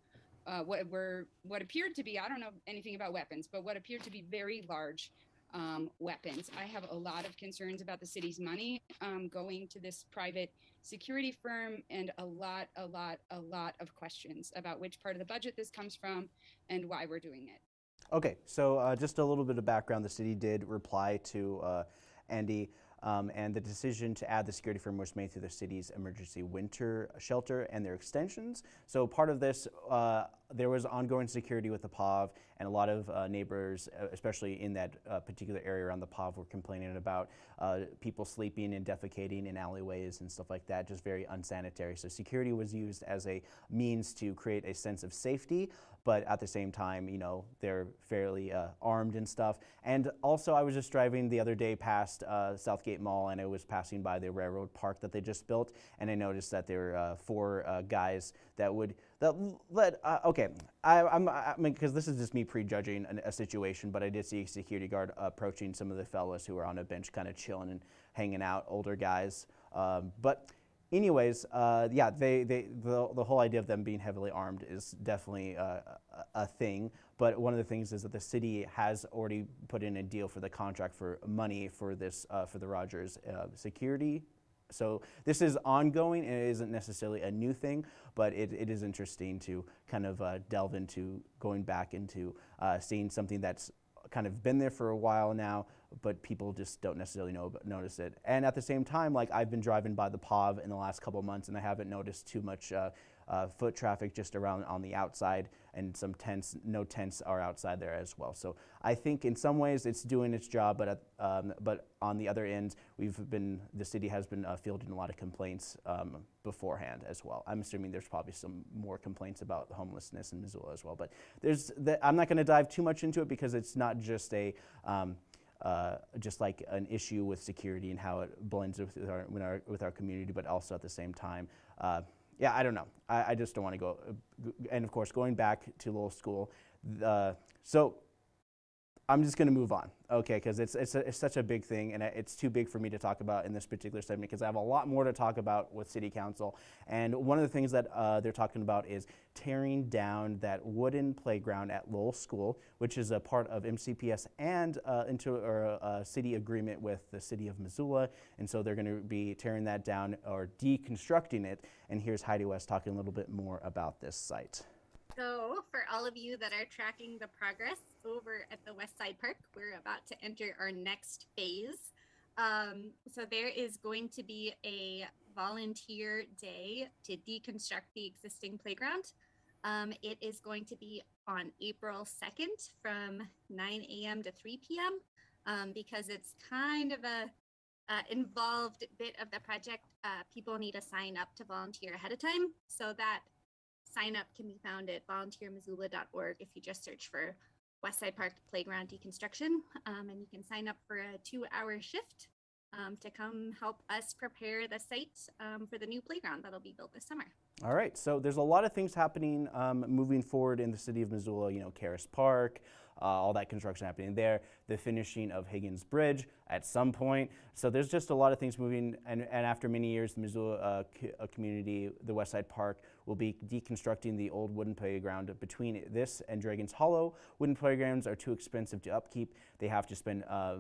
S15: uh, what were what appeared to be I don't know anything about weapons, but what appeared to be very large um, weapons. I have a lot of concerns about the city's money um, going to this private security firm and a lot, a lot, a lot of questions about which part of the budget this comes from and why we're doing it.
S1: Okay, so uh, just a little bit of background. The city did reply to uh, Andy, um, and the decision to add the security firm was made through the city's emergency winter shelter and their extensions. So part of this, uh, there was ongoing security with the POV, and a lot of uh, neighbors, uh, especially in that uh, particular area around the POV, were complaining about uh, people sleeping and defecating in alleyways and stuff like that, just very unsanitary. So security was used as a means to create a sense of safety, but at the same time, you know, they're fairly uh, armed and stuff. And also, I was just driving the other day past uh, Southgate Mall, and I was passing by the railroad park that they just built, and I noticed that there were four guys that would that let uh, okay. I, I'm I mean because this is just me prejudging an, a situation, but I did see a security guard approaching some of the fellas who were on a bench, kind of chilling and hanging out, older guys. Um, but anyways, uh, yeah, they, they, the, the whole idea of them being heavily armed is definitely uh, a, a thing. But one of the things is that the city has already put in a deal for the contract for money for this, uh, for the Rogers uh, security. So this is ongoing and it isn't necessarily a new thing, but it, it is interesting to kind of uh, delve into going back into uh, seeing something that's kind of been there for a while now, but people just don't necessarily know notice it. And at the same time, like I've been driving by the POV in the last couple months, and I haven't noticed too much uh, uh, foot traffic just around on the outside, and some tents, no tents are outside there as well. So I think in some ways it's doing its job, but at, um, but on the other end, we've been the city has been uh, fielding a lot of complaints um, beforehand as well. I'm assuming there's probably some more complaints about homelessness in Missoula as well. But there's the, I'm not going to dive too much into it because it's not just a um, uh, just like an issue with security and how it blends with our, with our, with our community, but also at the same time, uh, yeah, I don't know. I, I just don't want to go. Uh, and of course, going back to Lowell School, uh, so I'm just going to move on, okay, because it's, it's, it's, such a big thing and it's too big for me to talk about in this particular segment because I have a lot more to talk about with City Council. And one of the things that uh, they're talking about is tearing down that wooden playground at Lowell School, which is a part of MCPS and uh, into a, a city agreement with the city of Missoula. And so they're going to be tearing that down or deconstructing it. And here's Heidi West talking a little bit more about this site.
S16: So, for all of you that are tracking the progress over at the West Side Park, we're about to enter our next phase. Um, so, there is going to be a volunteer day to deconstruct the existing playground. Um, it is going to be on April 2nd from 9 a.m. to 3 p.m. Um, because it's kind of a uh, involved bit of the project. Uh, people need to sign up to volunteer ahead of time. So that sign up can be found at volunteermissoula.org if you just search for Westside Park Playground Deconstruction. Um, and you can sign up for a two hour shift um, to come help us prepare the site um, for the new playground that'll be built this summer.
S1: All right, so there's a lot of things happening um, moving forward in the city of Missoula, you know, Caras Park, uh, all that construction happening there, the finishing of Higgins Bridge at some point. So there's just a lot of things moving, and, and after many years, the Missoula uh, co community, the West Side Park, will be deconstructing the old wooden playground between this and Dragon's Hollow. Wooden playgrounds are too expensive to upkeep. They have to spend uh,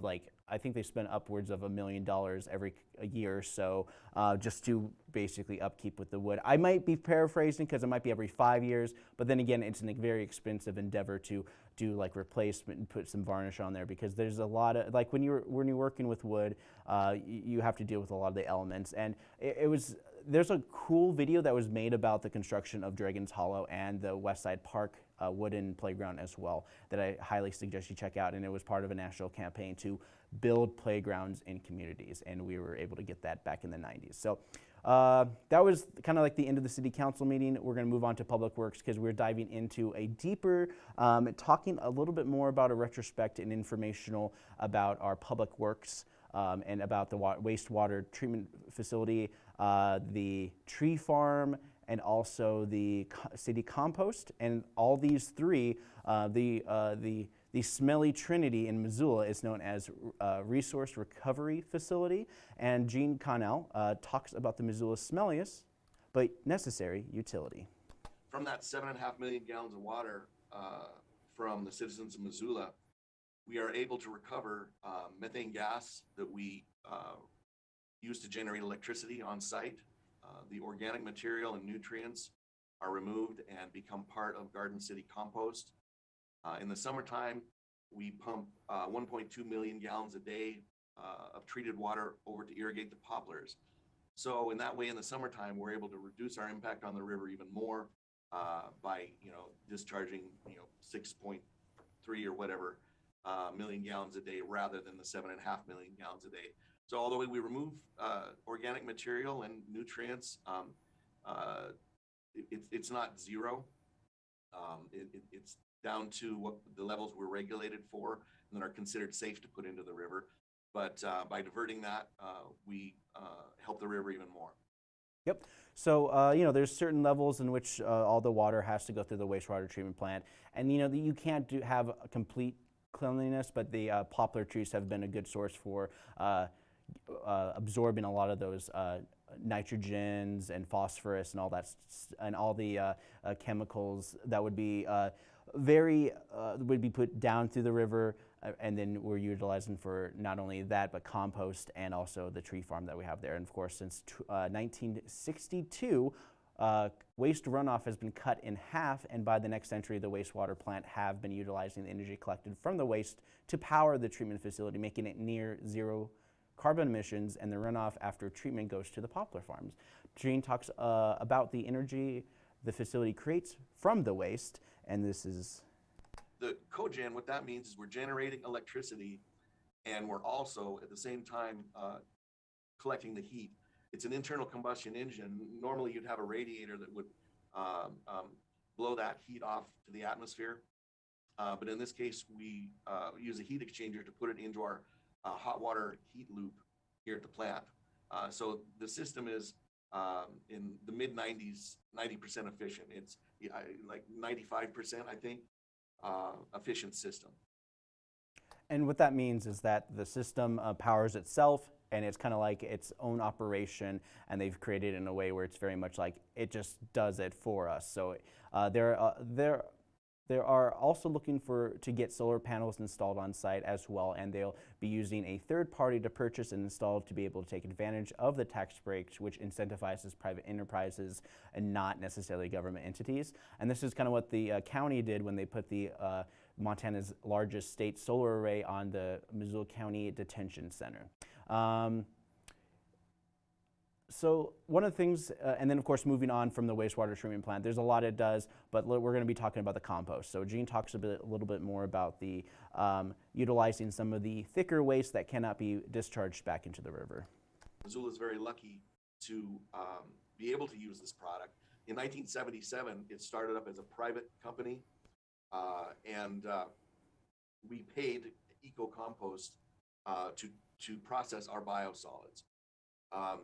S1: like I think they spend upwards of a million dollars every year or so uh, just to basically upkeep with the wood. I might be paraphrasing because it might be every five years, but then again, it's a very expensive endeavor to do like replacement and put some varnish on there because there's a lot of like when you're when you're working with wood, uh, you, you have to deal with a lot of the elements, and it, it was there's a cool video that was made about the construction of Dragon's Hollow and the West Side Park uh, wooden playground as well that I highly suggest you check out. And it was part of a national campaign to build playgrounds in communities. And we were able to get that back in the 90s. So uh, that was kind of like the end of the city council meeting. We're going to move on to public works because we're diving into a deeper, um, talking a little bit more about a retrospect and informational about our public works um, and about the wastewater treatment facility, uh, the tree farm, and also the city compost. And all these three, uh, the, uh, the, the smelly trinity in Missoula is known as uh, Resource Recovery Facility. And Gene Connell uh, talks about the Missoula smelliest but necessary utility.
S17: From that seven and a half million gallons of water from the citizens of Missoula, we are able to recover uh, methane gas that we uh, use to generate electricity on site. Uh, the organic material and nutrients are removed and become part of Garden City compost. Uh, in the summertime, we pump uh, 1.2 million gallons a day uh, of treated water over to irrigate the poplars. So in that way, in the summertime, we're able to reduce our impact on the river even more uh, by, you know, discharging, you know, 6.3 or whatever uh, million gallons a day rather than the seven and a half million gallons a day. So although we remove uh, organic material and nutrients, um, uh, it, it's not zero. Um, it, it, it's down to what the levels we're regulated for and that are considered safe to put into the river. But uh, by diverting that, uh, we uh, help the river even more.
S1: Yep. So, uh, you know, there's certain levels in which uh, all the water has to go through the wastewater treatment plant. And, you know, that you can't do, have a complete cleanliness, but the uh, poplar trees have been a good source for uh, uh, absorbing a lot of those uh, nitrogens and phosphorus and all that, and all the uh, uh, chemicals that would be very would be put down through the river, and then we're utilizing for not only that but compost and also the tree farm that we have there. And of course, since 1962. Uh, waste runoff has been cut in half, and by the next century, the wastewater plant have been utilizing the energy collected from the waste to power the treatment facility, making it near zero carbon emissions, and the runoff after treatment goes to the poplar farms. Gene talks uh, about the energy the facility creates from the waste, and this is
S17: the cogen. What that means is we're generating electricity, and we're also at the same time uh, collecting the heat it's an internal combustion engine. Normally, you'd have a radiator that would um, um, blow that heat off to the atmosphere. Uh, but in this case, we uh, use a heat exchanger to put it into our uh, hot water heat loop here at the plant. Uh, so the system is um, in the mid 90s, 90% efficient. It's like 95%, I think, uh, efficient system.
S1: And what that means is that the system uh, powers itself and it's kind of like its own operation and they've created it in a way where it's very much like it just does it for us so uh, there uh, there there are also looking for to get solar panels installed on site as well and they'll be using a third party to purchase and install to be able to take advantage of the tax breaks which incentivizes private enterprises and not necessarily government entities and this is kind of what the uh, county did when they put the uh, Montana's largest state solar array on the Missoula County Detention Center. Um, so one of the things, uh, and then of course moving on from the wastewater treatment plant, there's a lot it does, but we're going to be talking about the compost. So Gene talks a, bit, a little bit more about the um, utilizing some of the thicker waste that cannot be discharged back into the river.
S17: Missoula is very lucky to um, be able to use this product. In 1977, it started up as a private company, uh, and uh, we paid EKO Compost uh, to to process our biosolids. Um,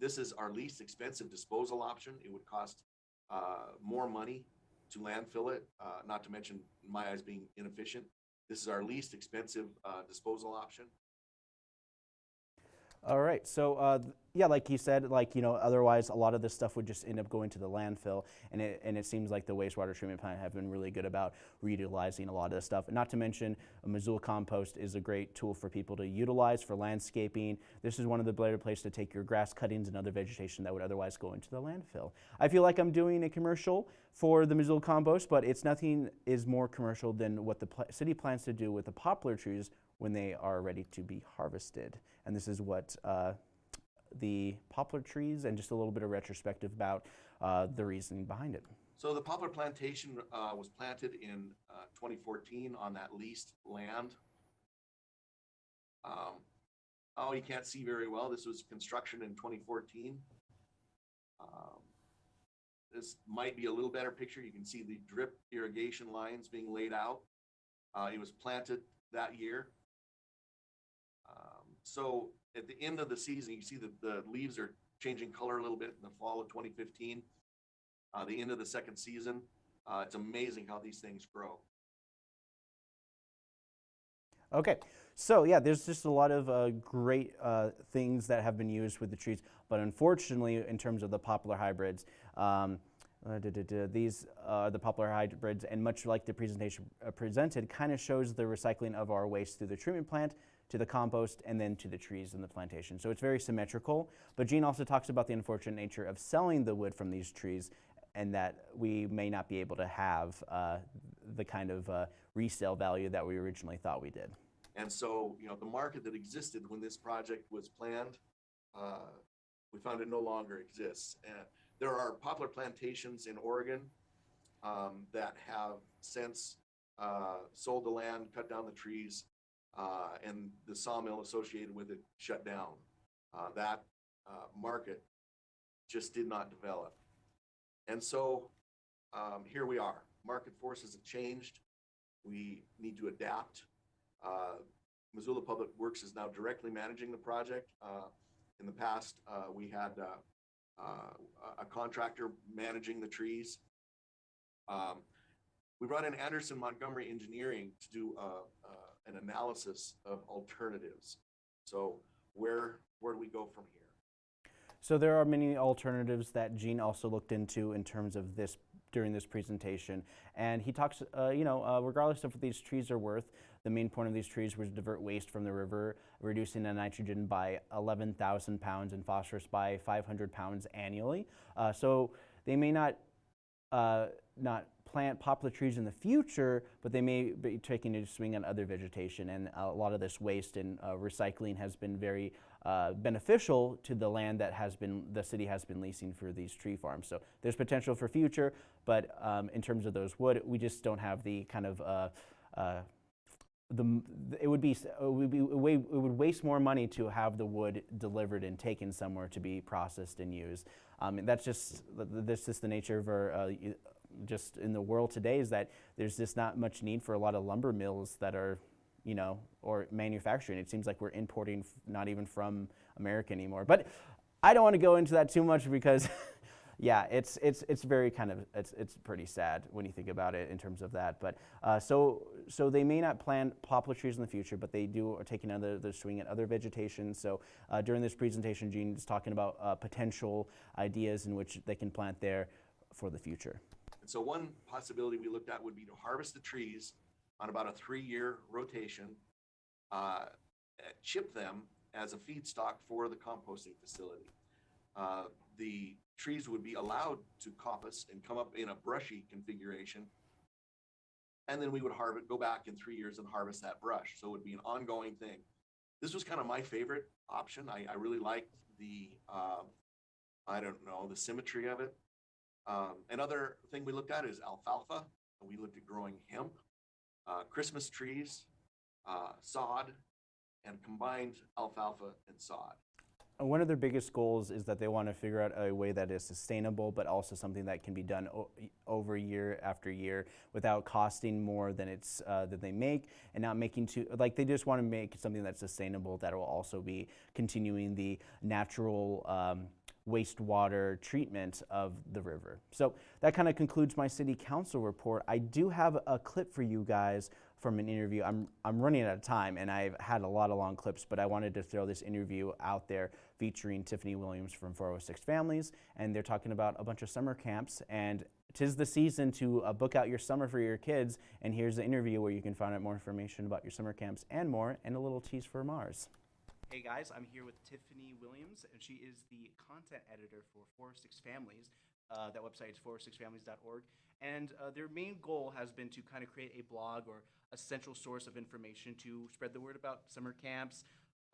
S17: this is our least expensive disposal option. It would cost uh, more money to landfill it, uh, not to mention, my eyes, being inefficient. This is our least expensive uh, disposal option.
S1: All right. So, uh, yeah, like you said, like, you know, otherwise a lot of this stuff would just end up going to the landfill. And it, and it seems like the wastewater treatment plant have been really good about reutilizing a lot of this stuff. And not to mention, Missoula compost is a great tool for people to utilize for landscaping. This is one of the better places to take your grass cuttings and other vegetation that would otherwise go into the landfill. I feel like I'm doing a commercial for the Missoula compost, but it's nothing is more commercial than what the city plans to do with the poplar trees when they are ready to be harvested. And this is what uh, the poplar trees and just a little bit of retrospective about uh, the reasoning behind it.
S17: So the poplar plantation uh, was planted in uh, 2014 on that leased land. Um, oh, you can't see very well. This was construction in 2014. Um, this might be a little better picture. You can see the drip irrigation lines being laid out. Uh, it was planted that year. So at the end of the season, you see that the leaves are changing color a little bit in the fall of 2015. Uh, the end of the second season, uh, it's amazing how these things grow.
S1: Okay, so yeah, there's just a lot of uh, great uh, things that have been used with the trees, but unfortunately, in terms of the poplar hybrids, um, uh, duh, duh, duh, these are the poplar hybrids, and much like the presentation uh, presented, kind of shows the recycling of our waste through the treatment plant to the compost and then to the trees in the plantation. So it's very symmetrical. But Gene also talks about the unfortunate nature of selling the wood from these trees and that we may not be able to have uh, the kind of uh, resale value that we originally thought we did.
S17: And so, you know, the market that existed when this project was planned, uh, we found it no longer exists. And there are poplar plantations in Oregon um, that have since uh, sold the land, cut down the trees, uh, and the sawmill associated with it shut down. Uh, that uh, market just did not develop. And so um, here we are. Market forces have changed. We need to adapt. Uh, Missoula Public Works is now directly managing the project. Uh, in the past, uh, we had a contractor managing the trees. Um, we brought in Anderson Montgomery Engineering to do uh, an analysis of alternatives. So where where do we go from here?
S1: So there are many alternatives that Gene also looked into in terms of this during this presentation. And he talks, uh, you know, uh, regardless of what these trees are worth, the main point of these trees was to divert waste from the river, reducing the nitrogen by 11,000 pounds and phosphorus by 500 pounds annually. Uh, so they may not, uh, not plant poplar trees in the future, but they may be taking a swing on other vegetation. And a lot of this waste and uh, recycling has been very uh, beneficial to the land that has been the city has been leasing for these tree farms. So there's potential for future, but um, in terms of those wood, we just don't have the kind of uh, uh, the it would be it would be it would waste more money to have the wood delivered and taken somewhere to be processed and used. Um, and that's just this is the nature of our uh, just in the world today is that there's just not much need for a lot of lumber mills that are you know, or manufacturing. It seems like we're importing not even from America anymore. But I don't want to go into that too much because, yeah, it's it's it's very kind of it's it's pretty sad when you think about it in terms of that. But uh, so so they may not plant poplar trees in the future, but they do are taking another the swing at other vegetation. So uh, during this presentation, Gene is talking about uh, potential ideas in which they can plant there for the future.
S17: So one possibility we looked at would be to harvest the trees on about a three-year rotation, uh, chip them as a feedstock for the composting facility. Uh, the trees would be allowed to coppice and come up in a brushy configuration. And then we would harvest, go back in three years and harvest that brush. So it would be an ongoing thing. This was kind of my favorite option. I, I really liked the, uh, I don't know, the symmetry of it. Um, another thing we looked at is alfalfa. We looked at growing hemp uh, Christmas trees, uh, sod, and combined alfalfa and sod.
S1: One of their biggest goals is that they want to figure out a way that is sustainable, but also something that can be done over year after year without costing more than it's uh, that they make, and not making too like they just want to make something that's sustainable that will also be continuing the natural. Um, wastewater treatment of the river. So that kind of concludes my city council report. I do have a clip for you guys from an interview. I'm, I'm running out of time and I've had a lot of long clips, but I wanted to throw this interview out there featuring Tiffany Williams from 406 Families. And they're talking about a bunch of summer camps and tis the season to uh, book out your summer for your kids. And here's the interview where you can find out more information about your summer camps and more and a little tease for Mars. Hey guys, I'm here with Tiffany Williams, and she is the content editor for 406 Families. Uh, that website is 406families.org. And uh, their main goal has been to kind of create a blog or a central source of information to spread the word about summer camps,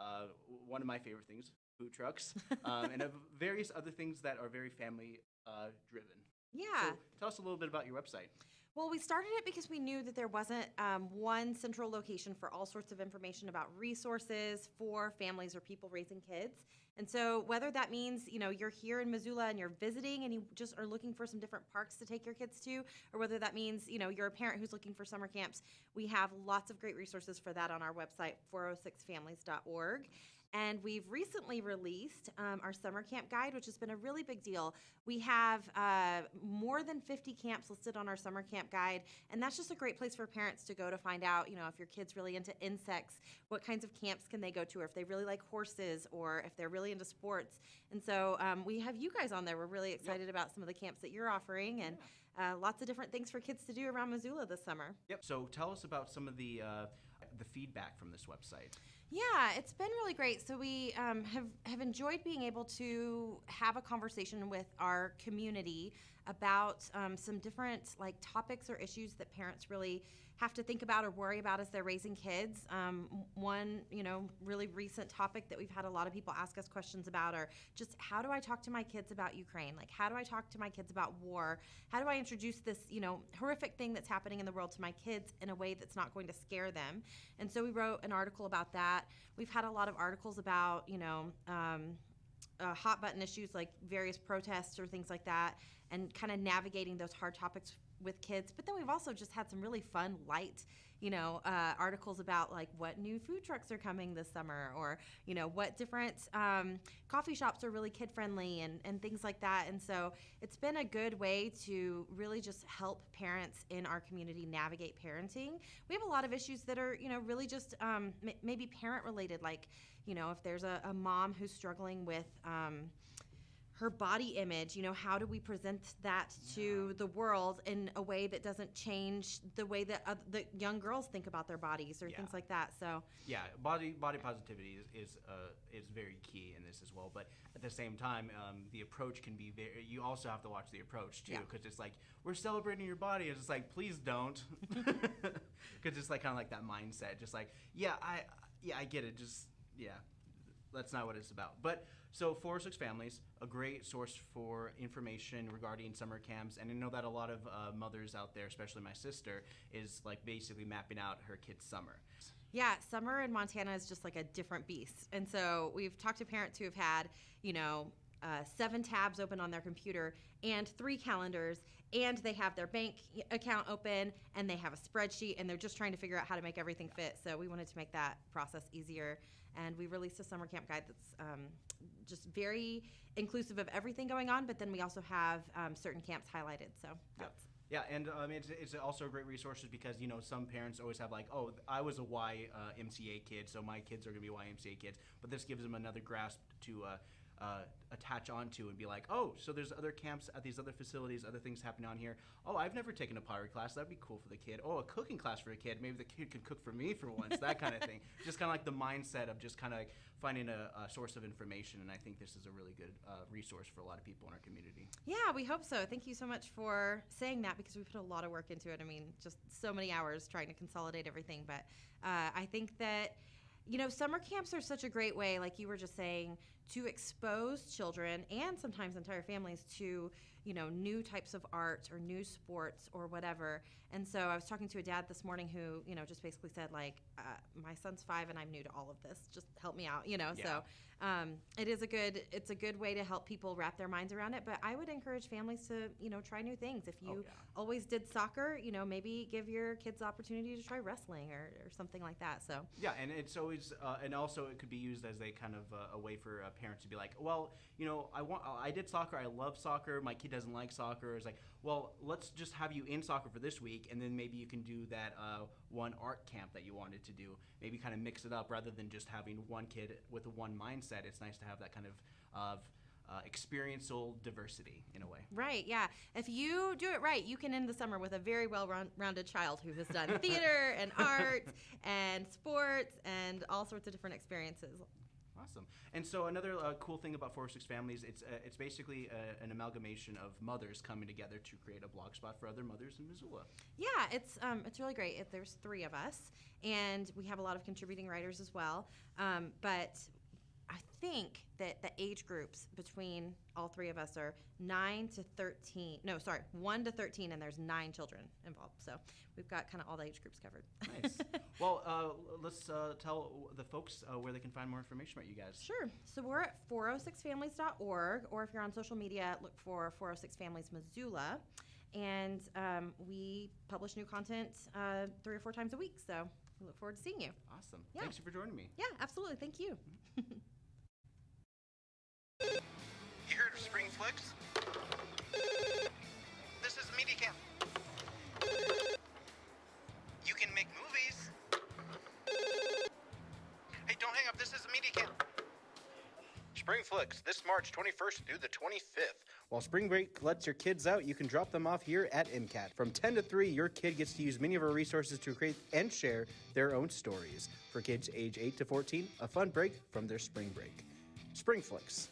S1: uh, one of my favorite things, food trucks, um, and various other things that are very family uh, driven.
S18: Yeah.
S1: So tell us a little bit about your website.
S18: Well, we started it because we knew that there wasn't um, one central location for all sorts of information about resources for families or people raising kids. And so, whether that means you know you're here in Missoula and you're visiting and you just are looking for some different parks to take your kids to, or whether that means you know you're a parent who's looking for summer camps, we have lots of great resources for that on our website 406families.org. And we've recently released um, our summer camp guide, which has been a really big deal. We have uh, more than 50 camps listed on our summer camp guide, and that's just a great place for parents to go to find out, you know, if your kid's really into insects, what kinds of camps can they go to, or if they really like horses, or if they're really into sports. And so um, we have you guys on there. We're really excited about some of the camps that you're offering, and uh, lots of different things for kids to do around Missoula this summer.
S1: Yep. So tell us about some of the uh, the feedback from this website.
S18: Yeah, it's been really great. So we um, have have enjoyed being able to have a conversation with our community about um, some different like topics or issues that parents really have to think about or worry about as they're raising kids. Um, one, you know, really recent topic that we've had a lot of people ask us questions about are just how do I talk to my kids about Ukraine? Like, how do I talk to my kids about war? How do I introduce this, you know, horrific thing that's happening in the world to my kids in a way that's not going to scare them? And so we wrote an article about that. We've had a lot of articles about, you know, um, uh, hot button issues like various protests or things like that, and kind of navigating those hard topics with kids. But then we've also just had some really fun, light, you know, uh, articles about like what new food trucks are coming this summer, or you know what different um, coffee shops are really kid friendly, and and things like that. And so it's been a good way to really just help parents in our community navigate parenting. We have a lot of issues that are you know really just um, m- maybe parent related, like you know if there's a, a mom who's struggling with. Um, her body image you know how do we present that to the world in a way that doesn't change the way that uh, the young girls think about their bodies or
S1: Yeah.
S18: things like that so
S1: Yeah, body body positivity is is, uh, is very key in this as well. But at the same time, um, the approach can be very. You also have to watch the approach too,
S18: Yeah.
S1: because it's like we're celebrating your body. It's just like please don't, because it's like kind of like that mindset. Just like yeah, I yeah I get it. Just yeah, that's not what it's about. But so four or six families, a great source for information regarding summer camps, and I know that a lot of uh, mothers out there, especially my sister, is like basically mapping out her kid's summer.
S18: Yeah, summer in Montana is just like a different beast. And so we've talked to parents who have had, you know, uh, seven tabs open on their computer and three calendars, and they have their bank account open and they have a spreadsheet, and they're just trying to figure out how to make everything fit. So we wanted to make that process easier. And we released a summer camp guide that's um, just very inclusive of everything going on, but then we also have um, certain camps highlighted. So that's
S1: Yeah, and um, it's, it's also a great resource because you know some parents always have like, oh, I was a Y uh, kid, so my kids are gonna be YMCA kids. But this gives them another grasp to uh, uh, attach onto and be like, oh, so there's other camps at these other facilities, other things happening on here. Oh, I've never taken a pottery class. That'd be cool for the kid. Oh, a cooking class for a kid. Maybe the kid could cook for me for once. That kind of thing. Just kind of like the mindset of just kind of like finding a, a source of information. And I think this is a really good uh, resource for a lot of people in our community.
S18: Yeah, we hope so. Thank you so much for saying that because we put a lot of work into it. I mean, just so many hours trying to consolidate everything. But uh, I think that, you know, summer camps are such a great way, like you were just saying, to expose children and sometimes entire families to, you know, new types of art or new sports or whatever. And so I was talking to a dad this morning who, you know, just basically said, like, uh, my son's five and I'm new to all of this. Just help me out, you know?
S1: Yeah.
S18: So um, it is a good it's a good way to help people wrap their minds around it but i would encourage families to you know try new things if you
S1: yeah.
S18: always did soccer you know maybe give your kids the opportunity to try wrestling or, or something like that so
S1: Yeah, and it's always, uh, and also it could be used as a kind of uh, a way for uh, parents to be like, well, you know, I want, I did soccer, I love soccer, my kid doesn't like soccer. is like, well, let's just have you in soccer for this week, and then maybe you can do that uh, one art camp that you wanted to do. Maybe kind of mix it up rather than just having one kid with one mindset. It's nice to have that kind of of uh, experiential diversity in a way.
S18: right yeah if you do it right you can end the summer with a very well rounded child who has done theater and art and sports and all sorts of different experiences
S1: Awesome. And so another uh, cool thing about 406 Families, it's uh, it's basically uh, an amalgamation of mothers coming together to create a blog spot for other mothers in Missoula.
S18: Yeah, it's um, it's really great. It, there's three of us, and we have a lot of contributing writers as well. Um, but I think that the age groups between all three of us are nine to thirteen. No, sorry, one to thirteen, and there's nine children involved. So we've got kind of all the age groups covered.
S1: Nice. well, uh, let's uh, tell the folks uh, where they can find more information about you guys.
S18: Sure. So we're at 406families.org, or if you're on social media, look for 406 Families Missoula. And um, we publish new content uh, three or four times a week. So we look forward to seeing you.
S1: Awesome.
S18: Yeah.
S1: Thanks for joining me.
S18: Yeah, absolutely. Thank you.
S19: Flicks. This is MediaCam. You can make movies. Hey, don't hang up. This is MediaCam. Spring Flicks, this March 21st through the 25th.
S1: While spring break lets your kids out, you can drop them off here at MCAT. From 10 to 3, your kid gets to use many of our resources to create and share their own stories. For kids age 8 to 14, a fun break from their spring break. Spring Flicks.